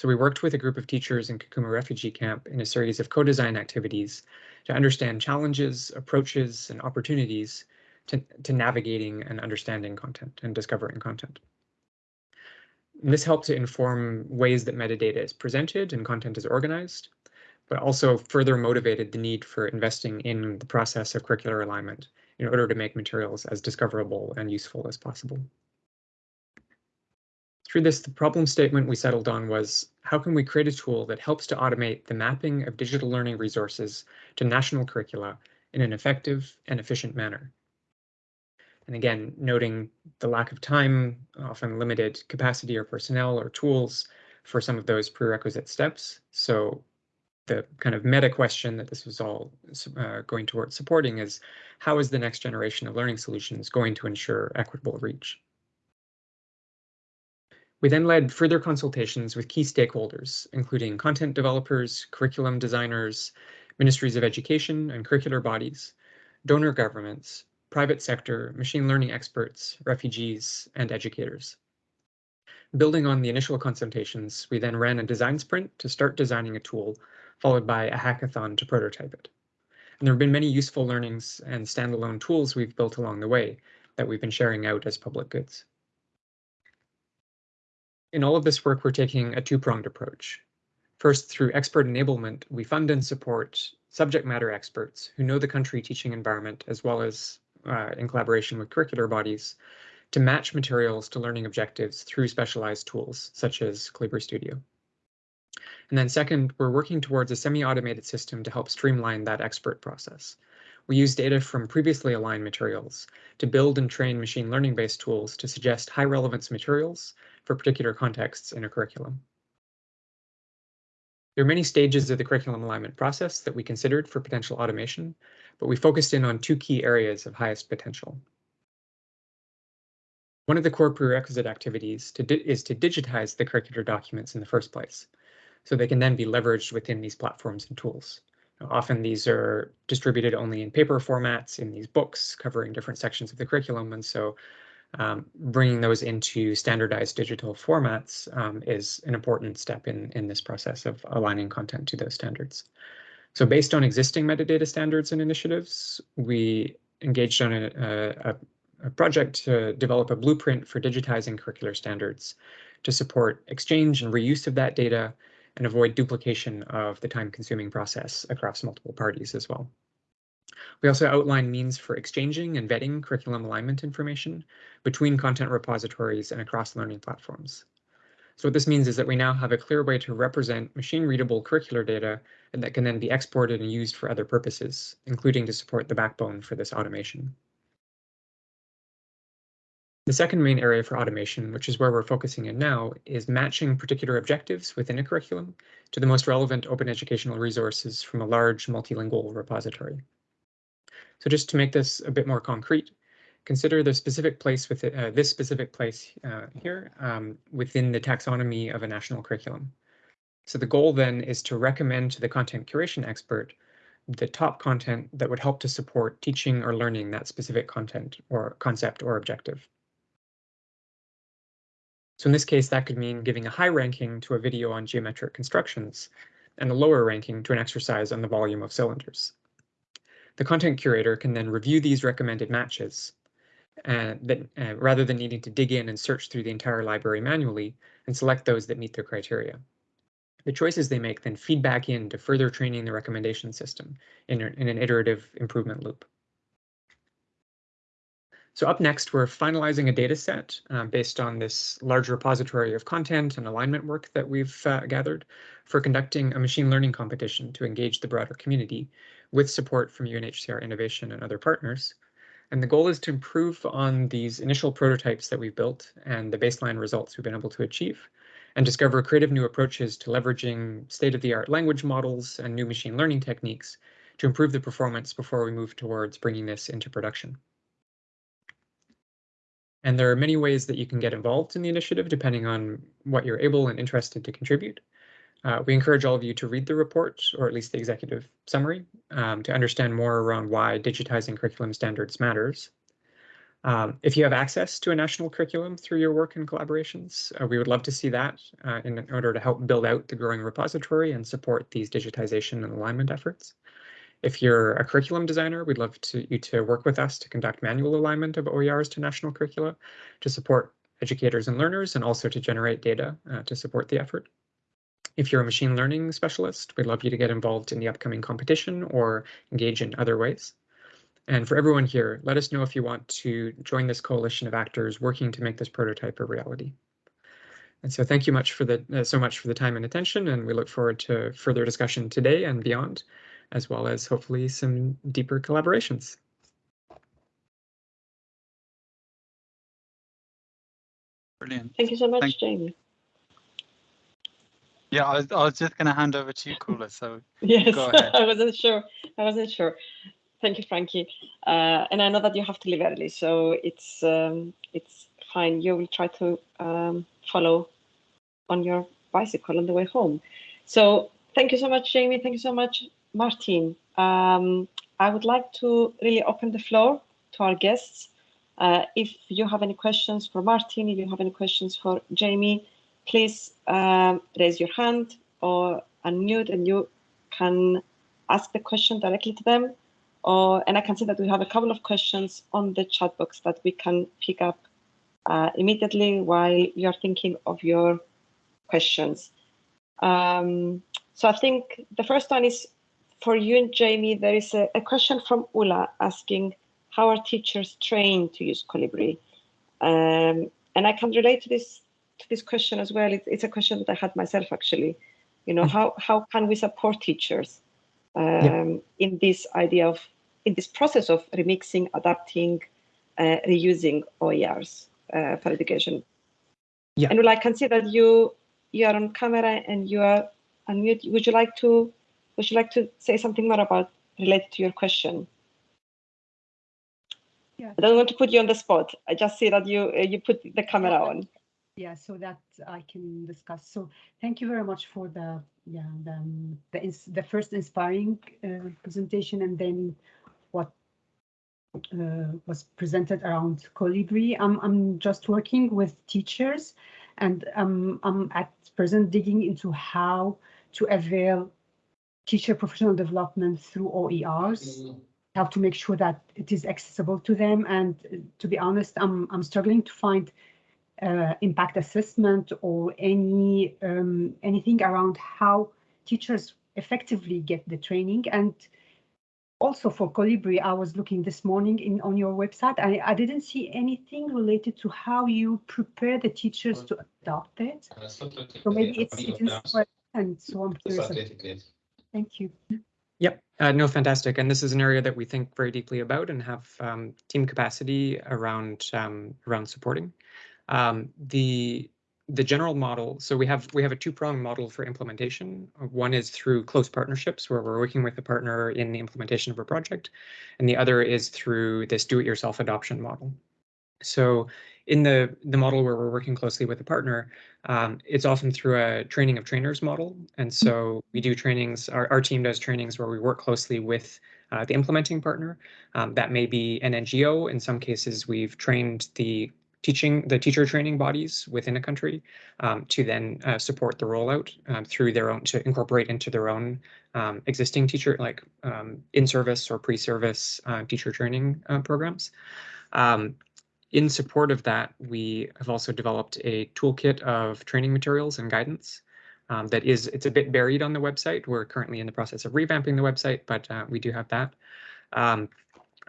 so we worked with a group of teachers in Kakuma refugee camp in a series of co-design activities to understand challenges, approaches, and opportunities to, to navigating and understanding content and discovering content. And this helped to inform ways that metadata is presented and content is organized, but also further motivated the need for investing in the process of curricular alignment in order to make materials as discoverable and useful as possible. Through this, the problem statement we settled on was how can we create a tool that helps to automate the mapping of digital learning resources to national curricula in an effective and efficient manner? And again, noting the lack of time, often limited capacity or personnel or tools for some of those prerequisite steps. So the kind of meta question that this was all uh, going towards supporting is how is the next generation of learning solutions going to ensure equitable reach? We then led further consultations with key stakeholders, including content developers, curriculum designers, ministries of education and curricular bodies, donor governments, private sector, machine learning experts, refugees, and educators. Building on the initial consultations, we then ran a design sprint to start designing a tool, followed by a hackathon to prototype it. And there have been many useful learnings and standalone tools we've built along the way that we've been sharing out as public goods. In all of this work, we're taking a two-pronged approach. First, through expert enablement, we fund and support subject matter experts who know the country teaching environment as well as uh, in collaboration with curricular bodies to match materials to learning objectives through specialized tools such as Kolibri Studio. And then second, we're working towards a semi-automated system to help streamline that expert process. We use data from previously aligned materials to build and train machine learning based tools to suggest high relevance materials for particular contexts in a curriculum. There are many stages of the curriculum alignment process that we considered for potential automation, but we focused in on two key areas of highest potential. one of the core prerequisite activities to is to digitize the curricular documents in the first place, so they can then be leveraged within these platforms and tools. Often these are distributed only in paper formats in these books covering different sections of the curriculum. And so um, bringing those into standardized digital formats um, is an important step in, in this process of aligning content to those standards. So based on existing metadata standards and initiatives, we engaged on a, a, a project to develop a blueprint for digitizing curricular standards to support exchange and reuse of that data and avoid duplication of the time-consuming process across multiple parties as well. We also outline means for exchanging and vetting curriculum alignment information between content repositories and across learning platforms. So what this means is that we now have a clear way to represent machine-readable curricular data and that can then be exported and used for other purposes, including to support the backbone for this automation. The second main area for automation, which is where we're focusing in now, is matching particular objectives within a curriculum to the most relevant open educational resources from a large multilingual repository. So just to make this a bit more concrete, consider the specific place with uh, this specific place uh, here um, within the taxonomy of a national curriculum. So the goal then is to recommend to the content curation expert the top content that would help to support teaching or learning that specific content or concept or objective. So in this case, that could mean giving a high ranking to a video on geometric constructions and a lower ranking to an exercise on the volume of cylinders. The content curator can then review these recommended matches uh, that, uh, rather than needing to dig in and search through the entire library manually and select those that meet their criteria. The choices they make then feed back in to further training the recommendation system in, in an iterative improvement loop. So up next, we're finalizing a data set uh, based on this large repository of content and alignment work that we've uh, gathered for conducting a machine learning competition to engage the broader community with support from UNHCR Innovation and other partners. And the goal is to improve on these initial prototypes that we've built and the baseline results we've been able to achieve and discover creative new approaches to leveraging state-of-the-art language models and new machine learning techniques to improve the performance before we move towards bringing this into production. And there are many ways that you can get involved in the initiative depending on what you're able and interested to contribute. Uh, we encourage all of you to read the report, or at least the executive summary, um, to understand more around why digitizing curriculum standards matters. Um, if you have access to a national curriculum through your work and collaborations, uh, we would love to see that uh, in order to help build out the growing repository and support these digitization and alignment efforts. If you're a curriculum designer, we'd love to, you to work with us to conduct manual alignment of OERs to national curricula to support educators and learners and also to generate data uh, to support the effort. If you're a machine learning specialist, we'd love you to get involved in the upcoming competition or engage in other ways. And for everyone here, let us know if you want to join this coalition of actors working to make this prototype a reality. And so thank you much for the uh, so much for the time and attention, and we look forward to further discussion today and beyond as well as hopefully some deeper collaborations. Brilliant. Thank you so much, Thank Jamie. Yeah, I was, I was just going to hand over to you, Kula. So Yes. I wasn't sure. I wasn't sure. Thank you, Frankie. Uh, and I know that you have to leave early, so it's um, it's fine. You will try to um, follow on your bicycle on the way home. So thank you so much, Jamie. Thank you so much, Martin, um, I would like to really open the floor to our guests. Uh, if you have any questions for Martin, if you have any questions for Jamie, please um, raise your hand or unmute and you can ask the question directly to them. Or, and I can see that we have a couple of questions on the chat box that we can pick up uh, immediately while you're thinking of your questions. Um, so I think the first one is for you and Jamie, there is a, a, question from Ula asking how are teachers trained to use Kolibri? Um, and I can relate to this this question as well. It, it's a question that I had myself actually. You know, how how can we support teachers um, yeah. in this idea of in this process of remixing, adapting, uh, reusing OERs uh, for education? Yeah. And Ula, I can see that you you are on camera and you are unmute. Would you like to would you like to say something more about related to your question? Yeah. I don't want to put you on the spot. I just see that you uh, you put the camera on. Yeah, so that I can discuss. So thank you very much for the yeah the um, the, the first inspiring uh, presentation and then what uh, was presented around Kolibri. I'm I'm just working with teachers, and um, I'm at present digging into how to avail teacher professional development through OERs how to make sure that it is accessible to them. And uh, to be honest, I'm I'm struggling to find uh, impact assessment or any um, anything around how teachers effectively get the training. And also for Kolibri, I was looking this morning in on your website. I, I didn't see anything related to how you prepare the teachers to adopt it. So maybe it's it is and so I'm curious. Thank you. Yep, uh, no, fantastic. And this is an area that we think very deeply about and have um, team capacity around um, around supporting. Um, the the general model. So we have we have a two pronged model for implementation. One is through close partnerships where we're working with a partner in the implementation of a project, and the other is through this do it yourself adoption model. So in the the model where we're working closely with a partner, um, it's often through a training of trainers model. And so we do trainings, our, our team does trainings where we work closely with uh, the implementing partner. Um, that may be an NGO. In some cases, we've trained the teaching, the teacher training bodies within a country um, to then uh, support the rollout um, through their own, to incorporate into their own um, existing teacher, like um, in-service or pre-service uh, teacher training uh, programs. Um, in support of that, we have also developed a toolkit of training materials and guidance um, that is, it's a bit buried on the website. We're currently in the process of revamping the website, but uh, we do have that,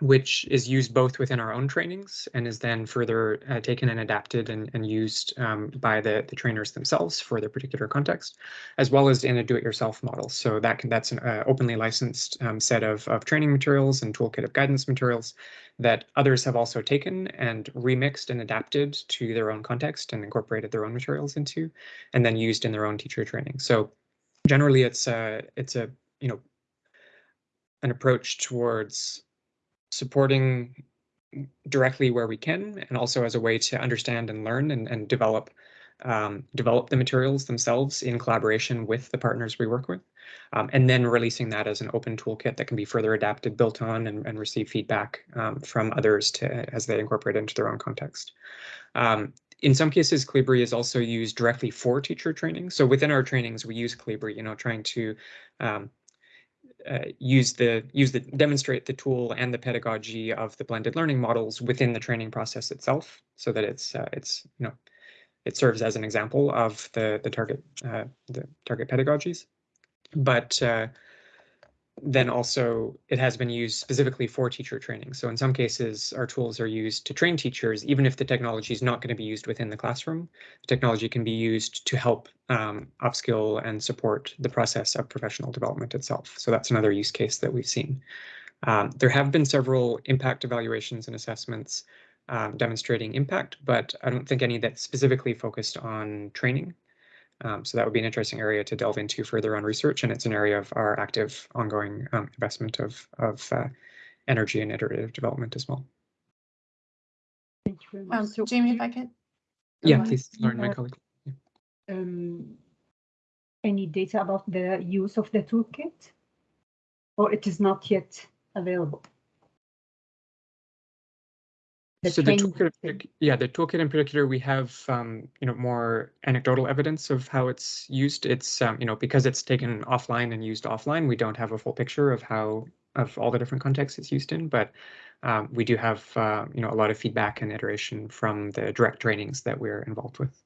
which is used both within our own trainings and is then further uh, taken and adapted and, and used um, by the, the trainers themselves for their particular context, as well as in a do-it-yourself model. So that can, that's an uh, openly licensed um, set of, of training materials and toolkit of guidance materials that others have also taken and remixed and adapted to their own context and incorporated their own materials into, and then used in their own teacher training. So generally, it's a it's a you know an approach towards supporting directly where we can, and also as a way to understand and learn and, and develop um, develop the materials themselves in collaboration with the partners we work with, um, and then releasing that as an open toolkit that can be further adapted, built on, and, and receive feedback um, from others to as they incorporate into their own context. Um, in some cases, Kolibri is also used directly for teacher training. So within our trainings, we use Kolibri, you know, trying to um, uh, use the use the demonstrate the tool and the pedagogy of the blended learning models within the training process itself, so that it's uh, it's you know it serves as an example of the the target uh, the target pedagogies, but uh, then also it has been used specifically for teacher training. So in some cases, our tools are used to train teachers, even if the technology is not going to be used within the classroom. The technology can be used to help um, upskill and support the process of professional development itself. So that's another use case that we've seen. Um, there have been several impact evaluations and assessments um, demonstrating impact, but I don't think any that specifically focused on training. Um, so that would be an interesting area to delve into further on research, and it's an area of our active ongoing um, investment of, of uh, energy and iterative development as well. Thank you very much. Um, So Jamie, if I could, Yeah, Um, please, Lauren, my yeah. colleague. um, any data about the use of the toolkit? Or it is not yet available? The So the toolkit, in yeah, the toolkit in particular, we have, um, you know, more anecdotal evidence of how it's used. It's, um, you know, because it's taken offline and used offline, we don't have a full picture of how, of all the different contexts it's used in, but um, we do have, uh, you know, a lot of feedback and iteration from the direct trainings that we're involved with.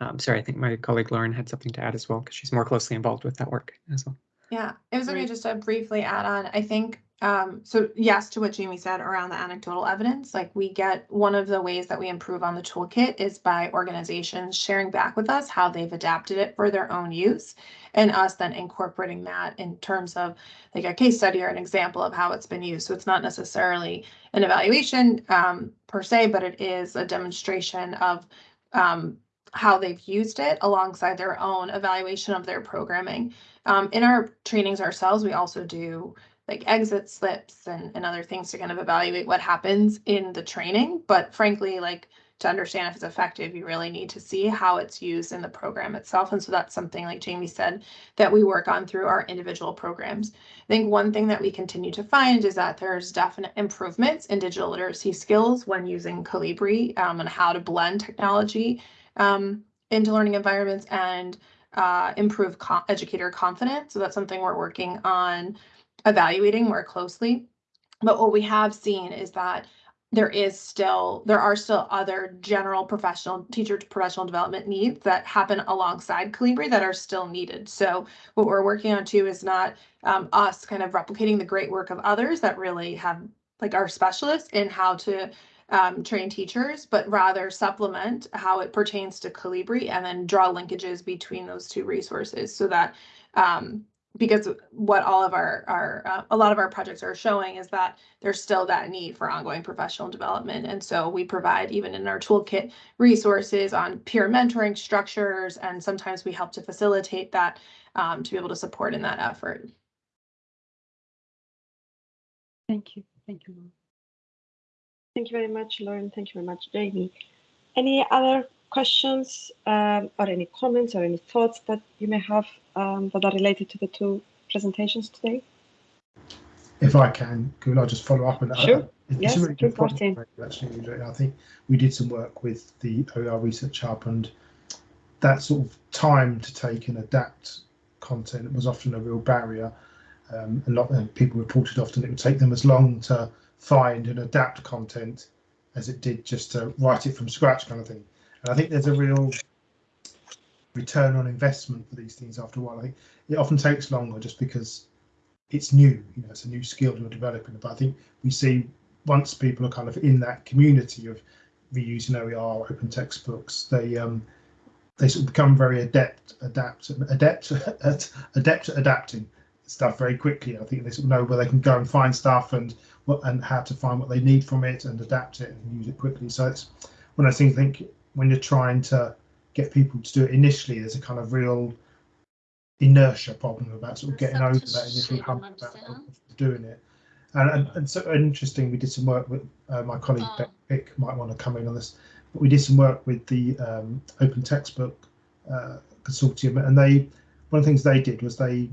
Um, sorry, I think my colleague Lauren had something to add as well, because she's more closely involved with that work as well. Yeah, it was okay just to briefly add on, I think, um, so yes, to what Jamie said around the anecdotal evidence, like we get, one of the ways that we improve on the toolkit is by organizations sharing back with us how they've adapted it for their own use. And us then incorporating that in terms of like a case study or an example of how it's been used. So it's not necessarily an evaluation um, per se, but it is a demonstration of um, how they've used it alongside their own evaluation of their programming. Um, in our trainings ourselves, we also do like exit slips and, and other things to kind of evaluate what happens in the training. But frankly, like to understand if it's effective, you really need to see how it's used in the program itself. And so that's something like Jamie said that we work on through our individual programs. I think one thing that we continue to find is that there's definite improvements in digital literacy skills when using Kolibri um, and how to blend technology um, into learning environments and uh, improve co educator confidence. So that's something we're working on evaluating more closely. But what we have seen is that there is still there are still other general professional teacher professional development needs that happen alongside Kolibri that are still needed. So what we're working on too is not um, us kind of replicating the great work of others that really have like our specialists in how to um, train teachers, but rather supplement how it pertains to Kolibri and then draw linkages between those two resources so that um, because what all of our, our uh, a lot of our projects are showing is that there's still that need for ongoing professional development. And so we provide even in our toolkit resources on peer mentoring structures, and sometimes we help to facilitate that um, to be able to support in that effort. Thank you. Thank you. Thank you very much, Lauren. Thank you very much, Jamie. Any other questions um, or any comments or any thoughts that you may have um, that are related to the two presentations today? If I can, could I just follow up on that? Sure. It's yes, a really good actually. I think we did some work with the OER Research Hub and that sort of time to take and adapt content was often a real barrier. Um, a lot of people reported often it would take them as long to find and adapt content as it did just to write it from scratch kind of thing. And I think there's a real return on investment for these things after a while. I think it often takes longer just because it's new, you know, it's a new skill you're developing. But I think we see once people are kind of in that community of reusing OER, open textbooks, they um, they sort of become very adept, adapt, adept, adept at adapting stuff very quickly. I think they sort of know where they can go and find stuff and what and how to find what they need from it and adapt it and use it quickly. So it's one of those things. I think when you're trying to get people to do it initially, there's a kind of real inertia problem about sort of getting over that initial hump about doing it. And, and, and so interesting, we did some work with uh, my colleague oh. Beck Pitt might want to come in on this, but we did some work with the um, Open Textbook uh, Consortium, and they one of the things they did was they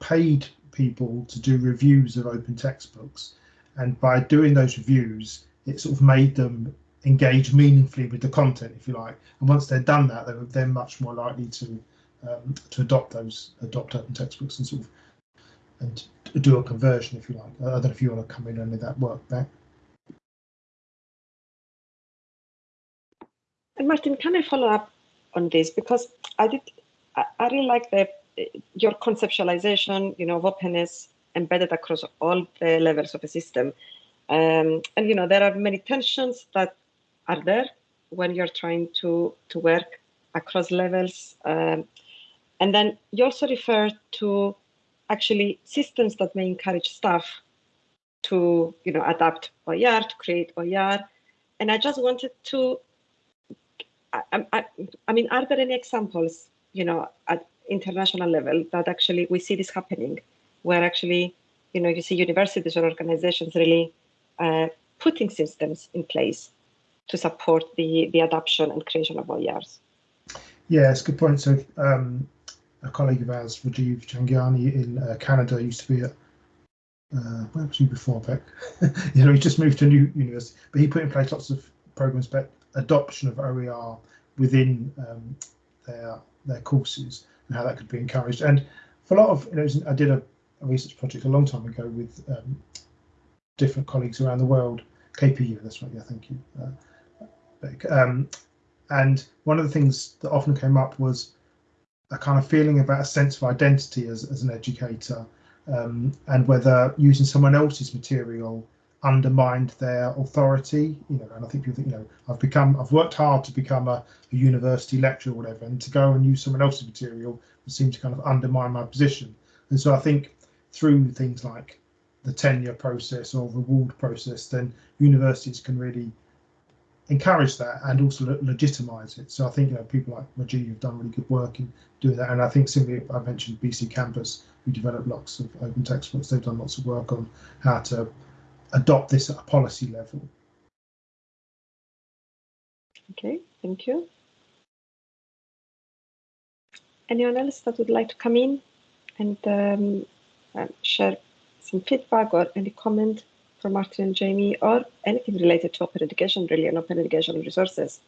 paid people to do reviews of open textbooks, and by doing those reviews, it sort of made them engage meaningfully with the content, if you like. And once they've done that, they're then much more likely to um, to adopt those adopt open textbooks and sort of and do a conversion, if you like. I don't know if you want to come in and that work back. And Martin, can I follow up on this because I did I, I really like the your conceptualization, you know, of openness embedded across all the levels of a system. Um, and you know, there are many tensions that are there when you're trying to to work across levels. Um, and then you also refer to actually systems that may encourage staff to you know adapt OER to create OER. And I just wanted to I, I, I mean, are there any examples, you know, at international level that actually we see this happening, where actually, you know, you see universities or organizations really uh, putting systems in place to support the, the adoption and creation of OERs. Yeah, it's a good point. So um, a colleague of ours, Rajiv Jhangiani in uh, Canada, used to be at uh, where was he before Beck? you know, he just moved to a new university, but he put in place lots of programs about adoption of OER within um, their their courses and how that could be encouraged. And for a lot of, you know, I did a, a research project a long time ago with um, different colleagues around the world. KPU, that's right. Yeah, thank you. Uh, um, and one of the things that often came up was a kind of feeling about a sense of identity as, as an educator um, and whether using someone else's material undermined their authority you know and i think people think you know i've become i've worked hard to become a, a university lecturer or whatever and to go and use someone else's material would seem to kind of undermine my position and so i think through things like the tenure process or the reward process then universities can really encourage that and also le- legitimize it. So I think you know people like Rajiv have done really good work in doing that, and I think simply I mentioned BC Campus, who developed lots of open textbooks. They've done lots of work on how to adopt this at a policy level. Okay, thank you. Anyone else that would like to come in and um, uh, share some feedback or any comment from Martin and Jamie or anything related to open education really and open educational resources?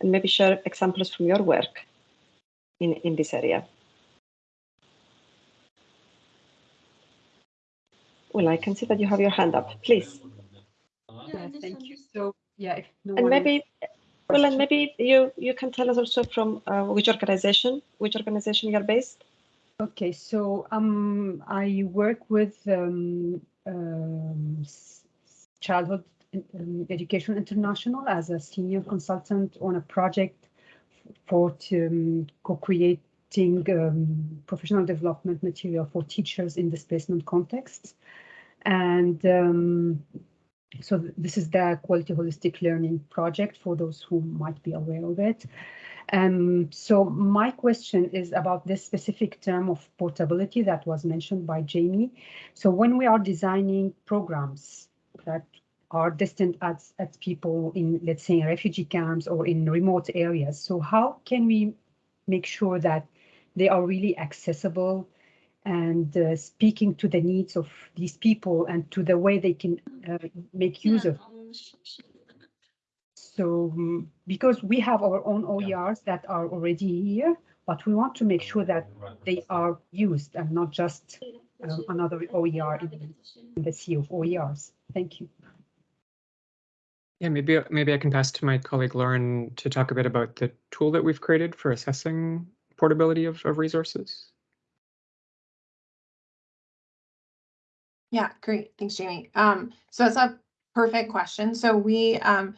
And maybe share examples from your work in, in this area. Well, I can see that you have your hand up, please. Yeah, thank you. So, yeah, if no And one else- maybe, well, and maybe you, you can tell us also from uh, which organization, which organization you're based? Okay, so um, I work with um, um, Childhood um, Education International as a senior consultant on a project for to, um, co-creating um, professional development material for teachers in displacement contexts. And um, so this is the Quality Holistic Learning Project for those who might be aware of it. Um, so my question is about this specific term of portability that was mentioned by Jamie. So when we are designing programs that are destined at, at people in, let's say, refugee camps or in remote areas, so how can we make sure that they are really accessible and uh, speaking to the needs of these people and to the way they can uh, make use of so mm, because we have our own OERs that are already here, but we want to make sure that they are used and not just um, another OER in the- in the sea of OERs. Thank you. Yeah, maybe maybe I can pass to my colleague Lauren to talk a bit about the tool that we've created for assessing portability of, of resources. Yeah, great. Thanks, Jamie. Um, so that's a perfect question. So we, um,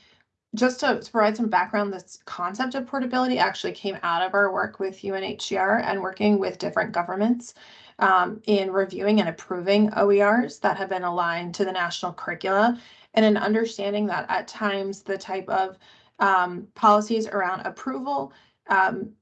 just to to provide some background, this concept of portability actually came out of our work with UNHCR and working with different governments um, in reviewing and approving OERs that have been aligned to the national curricula and an understanding that at times the type of um, policies around approval um,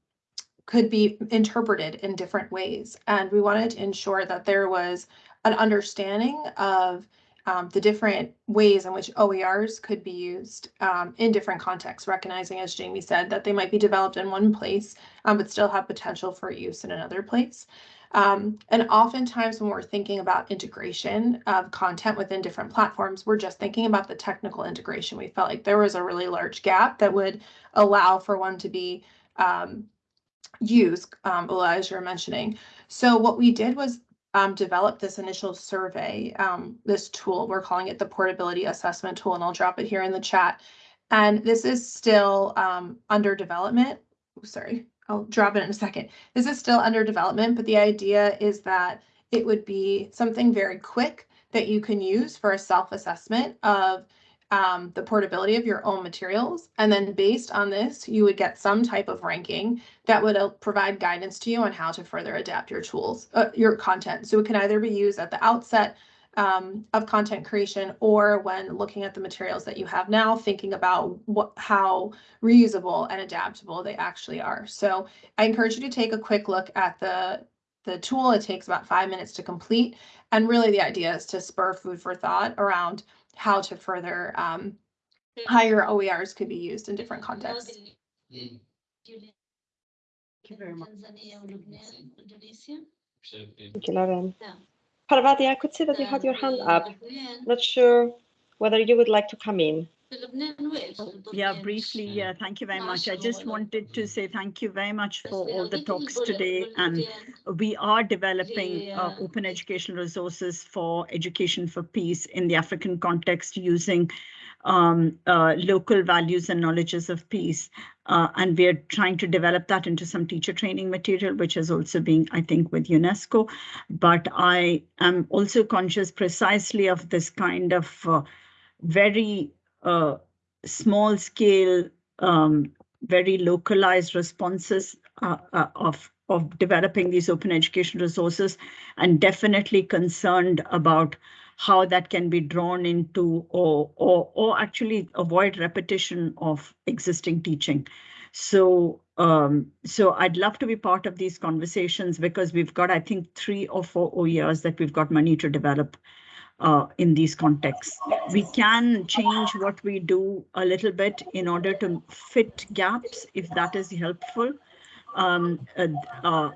could be interpreted in different ways. And we wanted to ensure that there was an understanding of um, the different ways in which OERs could be used um, in different contexts, recognizing, as Jamie said, that they might be developed in one place, um, but still have potential for use in another place. Um, and oftentimes when we're thinking about integration of content within different platforms, we're just thinking about the technical integration. We felt like there was a really large gap that would allow for one to be um, used, um, as you're mentioning. So what we did was um, develop this initial survey, um, this tool, we're calling it the portability assessment tool, and I'll drop it here in the chat. And this is still um, under development. Sorry, I'll drop it in a second. This is still under development, but the idea is that it would be something very quick that you can use for a self-assessment of um, the portability of your own materials. And then based on this, you would get some type of ranking that would uh, provide guidance to you on how to further adapt your tools, uh, your content. So it can either be used at the outset um, of content creation or when looking at the materials that you have now, thinking about what how reusable and adaptable they actually are. So I encourage you to take a quick look at the the tool. It takes about five minutes to complete. And really the idea is to spur food for thought around how to further um, how your OERs could be used in different contexts. Thank you very much. Thank you, Lauren. Parvati, I could see that you had your hand up. Not sure whether you would like to come in. Yeah, briefly, yeah, thank you very much. I just wanted to say thank you very much for all the talks today. And we are developing uh, open educational resources for education for peace in the African context using um, uh, local values and knowledges of peace. Uh, and we're trying to develop that into some teacher training material, which is also being, I think, with UNESCO. But I am also conscious precisely of this kind of uh, very small scale, um, very localized responses uh, uh, of of developing these open education resources and definitely concerned about how that can be drawn into or, or, or actually avoid repetition of existing teaching. So, um, so I'd love to be part of these conversations because we've got, I think, three or four OERs that we've got money to develop uh, in these contexts. We can change what we do a little bit in order to fit gaps if that is helpful. Um, uh, uh,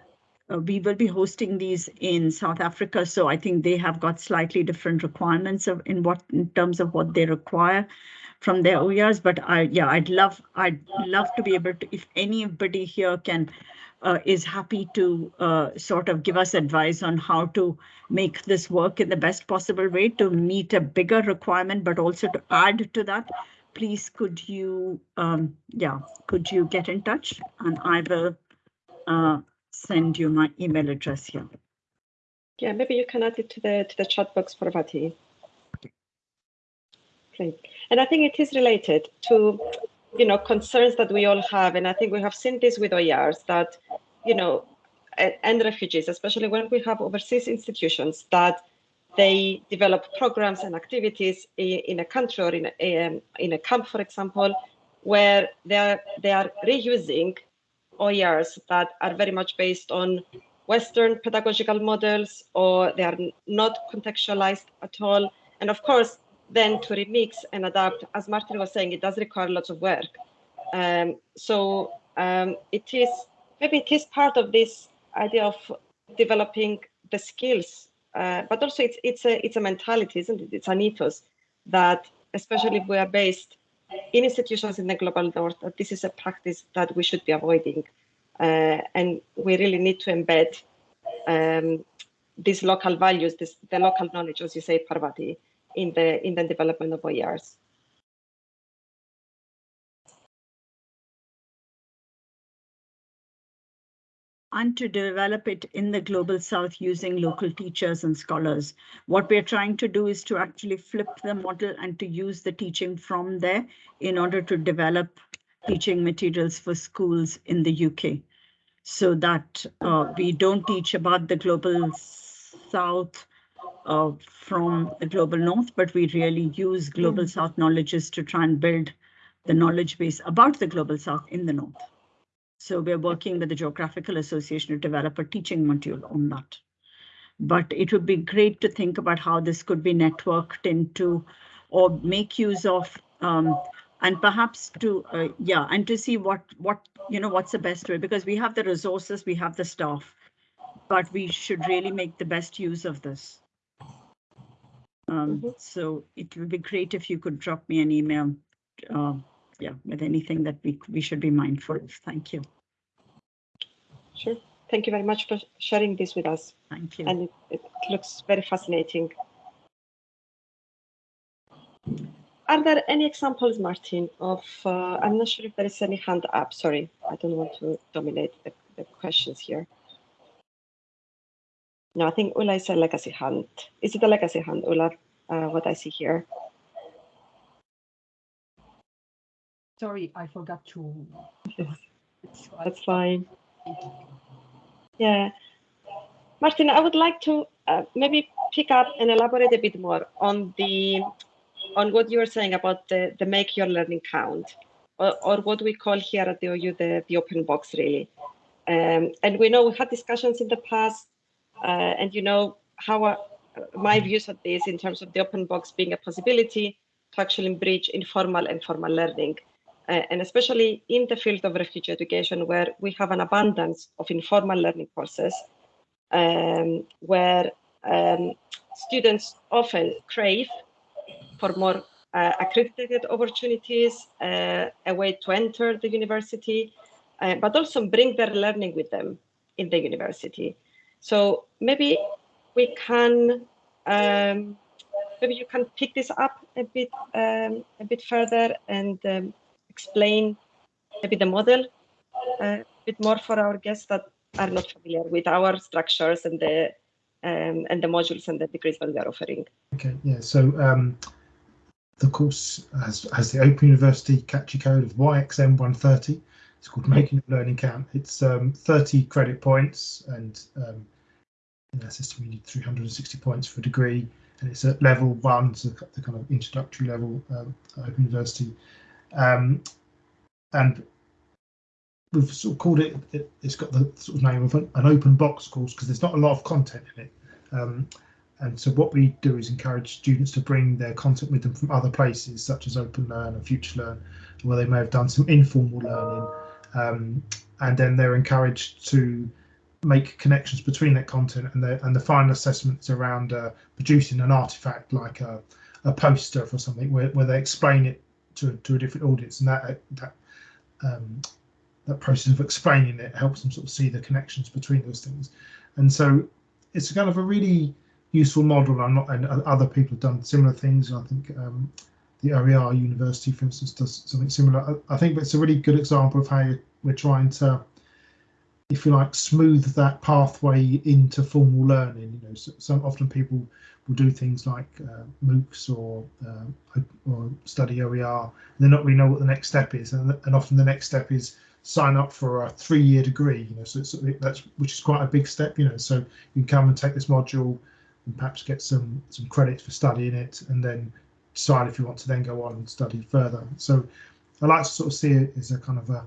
uh, we will be hosting these in South Africa, so I think they have got slightly different requirements of in what in terms of what they require from their OERs. But I yeah, I'd love I'd love to be able to if anybody here can uh, is happy to uh, sort of give us advice on how to make this work in the best possible way to meet a bigger requirement, but also to add to that. Please, could you, um, yeah, could you get in touch and I will uh, send you my email address here. Yeah, maybe you can add it to the to the chat box Parvati. And I think it is related to, you know, concerns that we all have. And I think we have seen this with OERs that, you know, and refugees, especially when we have overseas institutions that they develop programs and activities in a country or in a, um, in a camp, for example, where they are, they are reusing OERs that are very much based on Western pedagogical models or they are not contextualized at all. And of course, then to remix and adapt, as Martin was saying, it does require lots of work. Um, so um, it is, maybe it is part of this idea of developing the skills, uh, but also it's, it's, a, it's a mentality, isn't it? It's an ethos that, especially if we are based in institutions in the global north that this is a practice that we should be avoiding. Uh, and we really need to embed um, these local values, this, the local knowledge, as you say, Parvati, in the in the development of OERs. and to develop it in the global south using local teachers and scholars. What we're trying to do is to actually flip the model and to use the teaching from there in order to develop teaching materials for schools in the UK so that uh, we don't teach about the global south uh, from the global north, but we really use global mm. south knowledges to try and build the knowledge base about the global south in the north. So we're working with the Geographical Association to develop a teaching module on that. But it would be great to think about how this could be networked into or make use of um, and perhaps to uh, yeah and to see what what you know what's the best way because we have the resources we have the staff but we should really make the best use of this um, mm -hmm. so it would be great if you could drop me an email uh, yeah, with anything that we, we should be mindful of. Thank you. Sure. Thank you very much for sharing this with us. Thank you. And it, it looks very fascinating. Are there any examples, Martin, of, uh, I'm not sure if there is any hand up, sorry, I don't want to dominate the, the questions here. No, I think Ula is a legacy hunt. Is it a legacy hunt, Ula, uh, what I see here? Sorry, I forgot to. That's fine. Yeah. Martin, I would like to uh, maybe pick up and elaborate a bit more on the on what you were saying about the, the make your learning count, or, or what we call here at the OU the, the open box, really. Um, and we know we had discussions in the past, and you know how uh, my views of this in terms of the open box being a possibility to actually bridge informal and formal learning uh, and especially in the field of refugee education, where we have an abundance of informal learning courses, um, where um, students often crave for more uh, accredited opportunities, uh, a way to enter the university, uh, but also bring their learning with them in the university. So maybe we can, um, maybe you can pick this up a bit, um, a bit further and um, explain maybe the model uh, a bit more for our guests that are not familiar with our structures and the um, and the modules and the degrees that we are offering. Okay, yeah. So um, the course has has the Open University CACHE code of YXM 130. It's called Making Learning Count. It's um, 30 credit points, and in our system you need 360 points for a degree. and it's at level one, so the kind of introductory level um, Open University. Um, and we've sort of called it, it has got the sort of name of an, an open box course because there's not a lot of content in it. Um, and so what we do is encourage students to bring their content with them from other places, such as OpenLearn and FutureLearn, where they may have done some informal learning. Um, and then they're encouraged to make connections between that content and the and the final assessments around uh, producing an artifact like a, a poster for something where, where they explain it to, to a different audience. And that that um, that process of explaining it helps them sort of see the connections between those things. And so it's kind of a really useful model. I'm not and other people have done similar things. I think um, the OER University for instance does something similar. I, I think it's a really good example of how we're trying to if you like, smooth that pathway into formal learning. You know, so, some often people will do things like uh, MOOCs or uh, or study OER. They not really know what the next step is, and, and often the next step is sign up for a three-year degree. You know, so it's, that's which is quite a big step. You know, so you can come and take this module and perhaps get some some credits for studying it, and then decide if you want to then go on and study further. So I like to sort of see it as a kind of a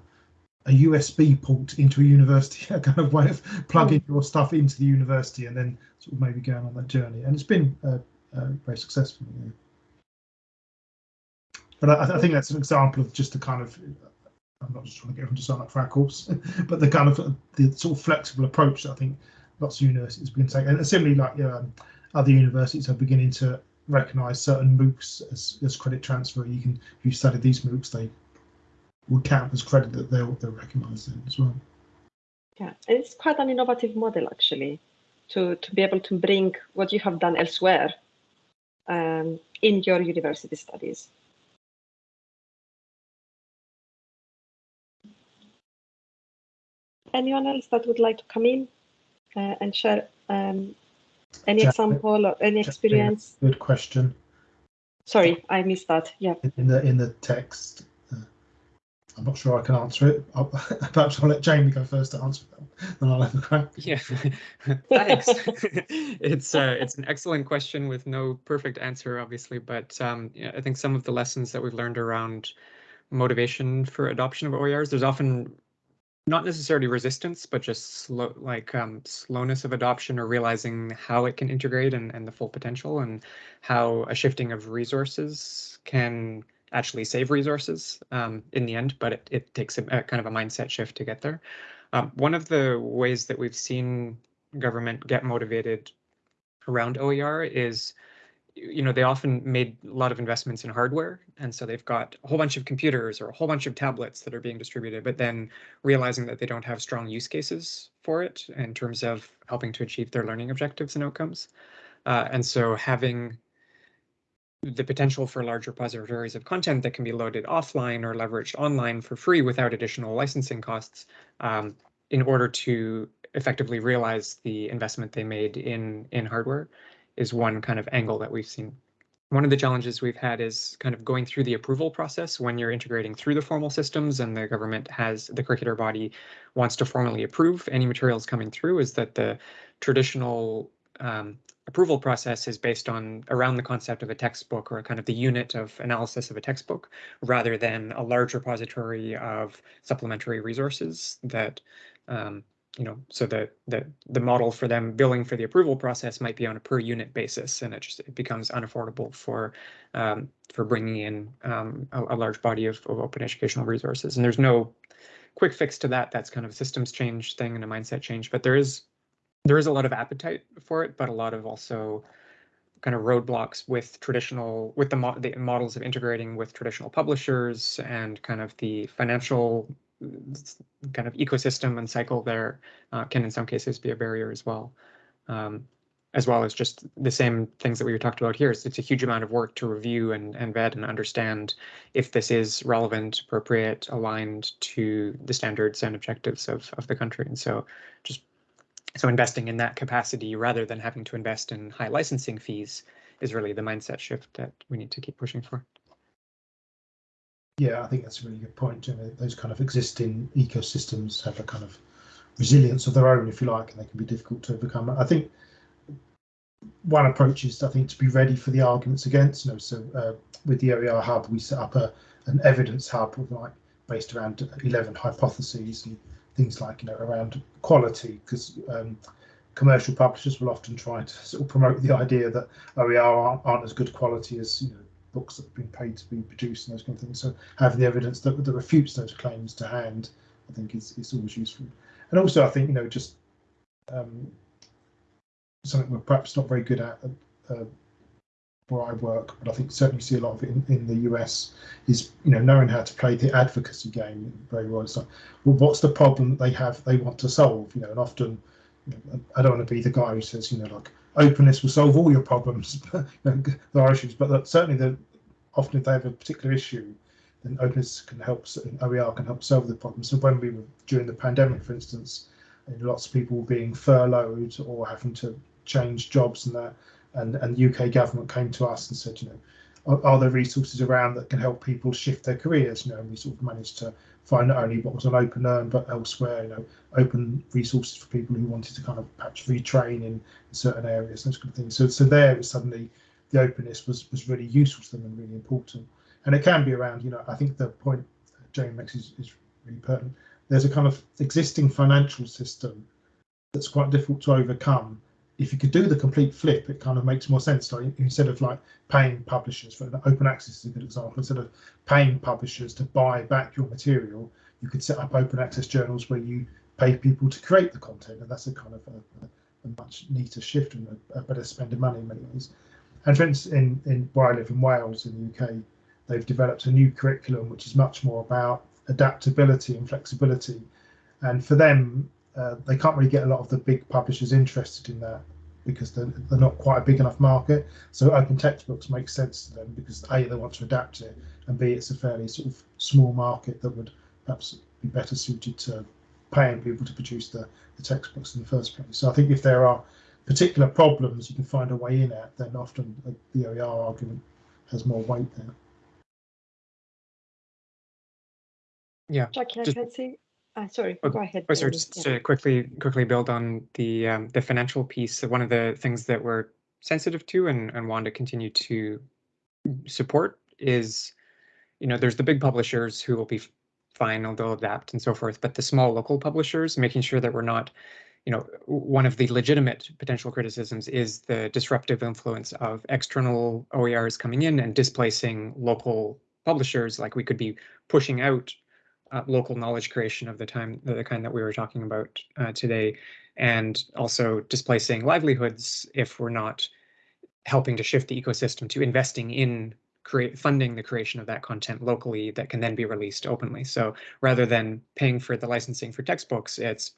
a USB port into a university, a kind of way of plugging your stuff into the university and then sort of maybe going on that journey. And it's been uh, uh, very successful. Yeah. But I, I, think that's an example of just the kind of, I'm not just trying to get everyone to sign up for our course, but the kind of the sort of flexible approach that I think lots of universities begin to take. And similarly, like um, other universities are beginning to recognise certain MOOCs as, as credit transfer. You can, if you study these MOOCs, they would count as credit that they'll, they'll recognise then as well. Yeah, it's quite an innovative model actually to, to be able to bring what you have done elsewhere um, in your university studies. Anyone else that would like to come in uh, and share um, any example or any experience? Good question. Sorry, I missed that. Yeah. In the in the text, I'm not sure I can answer it. I'll, perhaps I'll let Jamie go first to answer that, then I'll have a crack. Yeah, thanks. it's uh, it's an excellent question with no perfect answer, obviously, but um, yeah, I think some of the lessons that we've learned around motivation for adoption of OERs, there's often not necessarily resistance, but just slow, like um, slowness of adoption or realizing how it can integrate and, and the full potential and how a shifting of resources can actually save resources um, in the end, but it, it takes a, a, kind of a mindset shift to get there. Um, one of the ways that we've seen government get motivated around OER is, you know, they often made a lot of investments in hardware. And so they've got a whole bunch of computers or a whole bunch of tablets that are being distributed, but then realizing that they don't have strong use cases for it in terms of helping to achieve their learning objectives and outcomes. Uh, and so having the potential for larger repositories of content that can be loaded offline or leveraged online for free without additional licensing costs um, in order to effectively realize the investment they made in in hardware is one kind of angle that we've seen. One of the challenges we've had is kind of going through the approval process when you're integrating through the formal systems and the government has the curricular body wants to formally approve any materials coming through is that the traditional um, approval process is based on around the concept of a textbook or a kind of the unit of analysis of a textbook rather than a large repository of supplementary resources that um, you know so the the the model for them billing for the approval process might be on a per unit basis and it just it becomes unaffordable for um, for bringing in um, a, a, large body of, of open educational resources. And there's no quick fix to that. That's kind of a systems change thing and a mindset change. But there is there is a lot of appetite for it, but a lot of also kind of roadblocks with traditional with the, mo the models of integrating with traditional publishers and kind of the financial kind of ecosystem and cycle there uh, can in some cases be a barrier as well. Um, as well as just the same things that we talked about here. So it's a huge amount of work to review and, and vet and understand if this is relevant, appropriate, aligned to the standards and objectives of, of the country. And so just so investing in that capacity rather than having to invest in high licensing fees is really the mindset shift that we need to keep pushing for. Yeah, I think that's a really good point. You know, those kind of existing ecosystems have a kind of resilience of their own, if you like, and they can be difficult to overcome. I think one approach is, I think, to be ready for the arguments against. You know, so uh, with the OER hub, we set up a an evidence hub like based around 11 hypotheses and things like you know around quality because um, commercial publishers will often try to sort of promote the idea that OER aren't, aren't as good quality as you know books that have been paid to be produced and those kind of things. So having the evidence that, that refutes those claims to hand, I think is, is always useful. And also, I think you know just um, something we're perhaps not very good at uh, where I work, but I think certainly you see a lot of it in, in the US is you know knowing how to play the advocacy game very well. So, well, what's the problem they have they want to solve? You know, and often you know, I don't want to be the guy who says you know like openness will solve all your problems. there are issues, but that, certainly the often if they have a particular issue, then openness can help. OER can help solve the problem. So when we were during the pandemic, for instance, lots of people being furloughed or having to change jobs and that and and the UK government came to us and said, you know, are, are, there resources around that can help people shift their careers? You know, and we sort of managed to find not only what was on OpenLearn but elsewhere, you know, open resources for people who wanted to kind of perhaps retrain in certain areas, those kind of things. So so there was suddenly the openness was was really useful to them and really important. And it can be around, you know, I think the point Jane makes is, is really pertinent. There's a kind of existing financial system that's quite difficult to overcome if you could do the complete flip, it kind of makes more sense. Instead of like paying publishers for open access is a good example. Instead of paying publishers to buy back your material, you could set up open access journals where you pay people to create the content, and that's a kind of a, a much neater shift and a, a, better spend of money in many ways. And for instance, in, in where I live in Wales in the UK, they've developed a new curriculum which is much more about adaptability and flexibility. And for them, uh, they can't really get a lot of the big publishers interested in that because they're, they're not quite a big enough market. So open textbooks make sense to them because a they want to adapt it, and b it's a fairly sort of small market that would perhaps be better suited to paying people to produce the, the textbooks in the first place. So I think if there are particular problems you can find a way in at, then often the OER argument has more weight there. Yeah. Jackie, I can see uh, sorry, Oh, go ahead. Oh, sorry, just Yeah. to quickly quickly build on the um, the financial piece. One of the things that we're sensitive to and, and want to continue to support is, you know, there's the big publishers who will be fine, and they'll adapt and so forth, but the small local publishers, making sure that we're not, you know, one of the legitimate potential criticisms is the disruptive influence of external OERs coming in and displacing local publishers. Like we could be pushing out uh, local knowledge creation of the time, the kind that we were talking about uh, today, and also displacing livelihoods if we're not helping to shift the ecosystem to investing in create funding the creation of that content locally that can then be released openly. So rather than paying for the licensing for textbooks, it's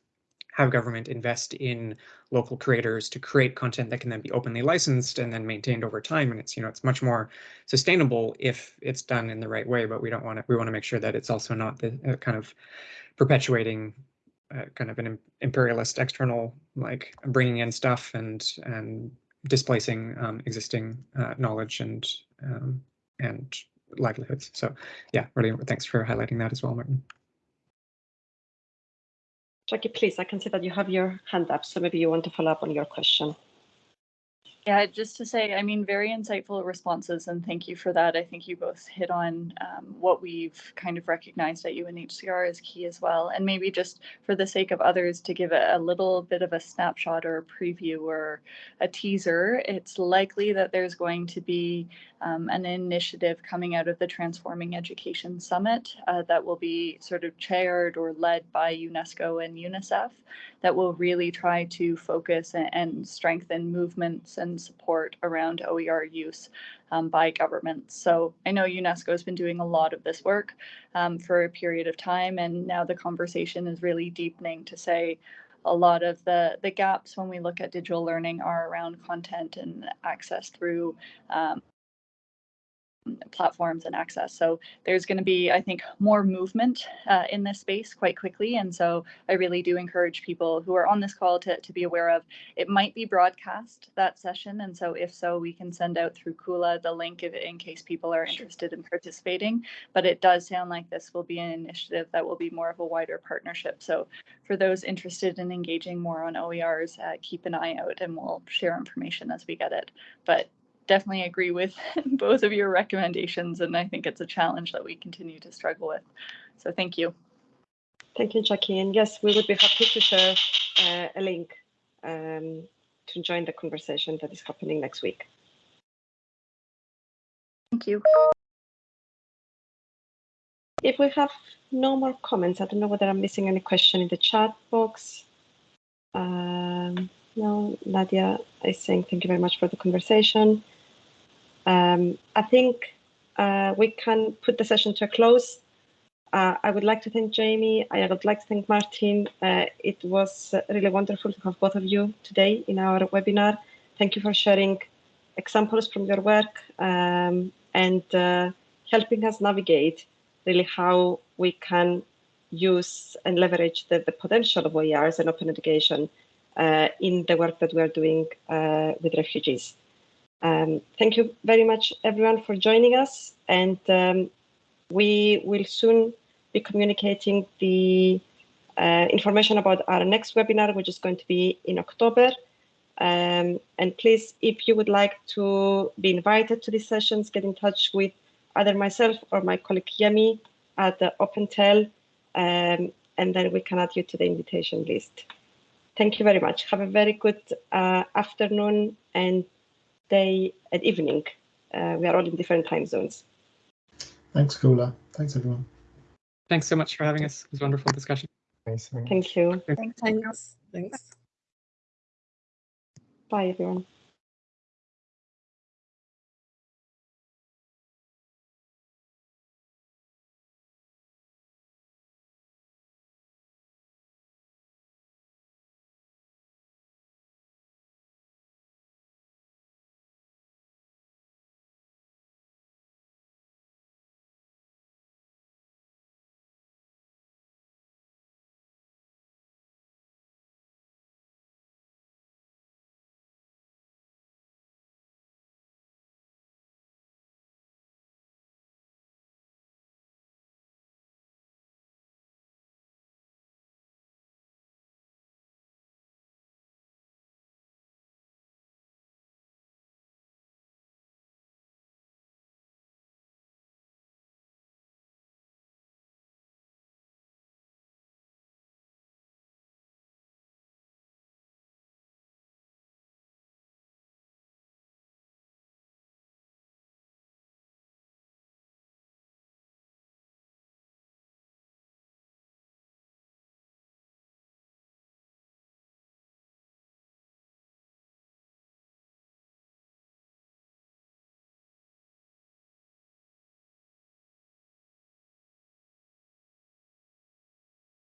have government invest in local creators to create content that can then be openly licensed and then maintained over time. And it's you know it's much more sustainable if it's done in the right way but we don't want to we want to make sure that it's also not the uh, kind of perpetuating uh, kind of an imperialist external like bringing in stuff and and displacing um, existing uh, knowledge and um, and livelihoods. So yeah really thanks for highlighting that as well martin Jackie, please, I can see that you have your hand up, so maybe you want to follow up on your question. Yeah, just to say, I mean, very insightful responses, and thank you for that. I think you both hit on um, what we've kind of recognized at UNHCR as key as well. And maybe just for the sake of others, to give a, a little bit of a snapshot or a preview or a teaser, it's likely that there's going to be um, an initiative coming out of the Transforming Education Summit uh, that will be sort of chaired or led by UNESCO and UNICEF that will really try to focus and, and strengthen movements and support around OER use um, by governments. So I know UNESCO has been doing a lot of this work um, for a period of time, and now the conversation is really deepening to say, a lot of the, the gaps when we look at digital learning are around content and access through um, platforms and access. So there's going to be, I think, more movement uh, in this space quite quickly. And so I really do encourage people who are on this call to, to be aware of it might be broadcast that session. And so if so, we can send out through Kula the link if, in case people are interested in participating. But it does sound like this will be an initiative that will be more of a wider partnership. So for those interested in engaging more on OERs, uh, keep an eye out and we'll share information as we get it. But definitely agree with both of your recommendations, and I think it's a challenge that we continue to struggle with. So thank you. Thank you, Jackie. And yes, we would be happy to share uh, a link um, to join the conversation that is happening next week. Thank you. If we have no more comments, I don't know whether I'm missing any question in the chat box. Um, no, Nadia I think thank you very much for the conversation. Um, I think uh, we can put the session to a close. Uh, I would like to thank Jamie. I would like to thank Martin. Uh, it was really wonderful to have both of you today in our webinar. Thank you for sharing examples from your work um, and uh, helping us navigate really how we can use and leverage the, the potential of OERs and open education uh, in the work that we are doing uh, with refugees. Um, thank you very much, everyone, for joining us. And um, we will soon be communicating the uh, information about our next webinar, which is going to be in October. Um, and please, if you would like to be invited to these sessions, get in touch with either myself or my colleague Yemi at the OpenTel, um, and then we can add you to the invitation list. Thank you very much. Have a very good uh, afternoon and day and evening. Uh, we are all in different time zones. Thanks, Kula. Thanks, everyone. Thanks so much for having us. It was a wonderful discussion. Thank you. Thanks. Thanks. Bye, everyone.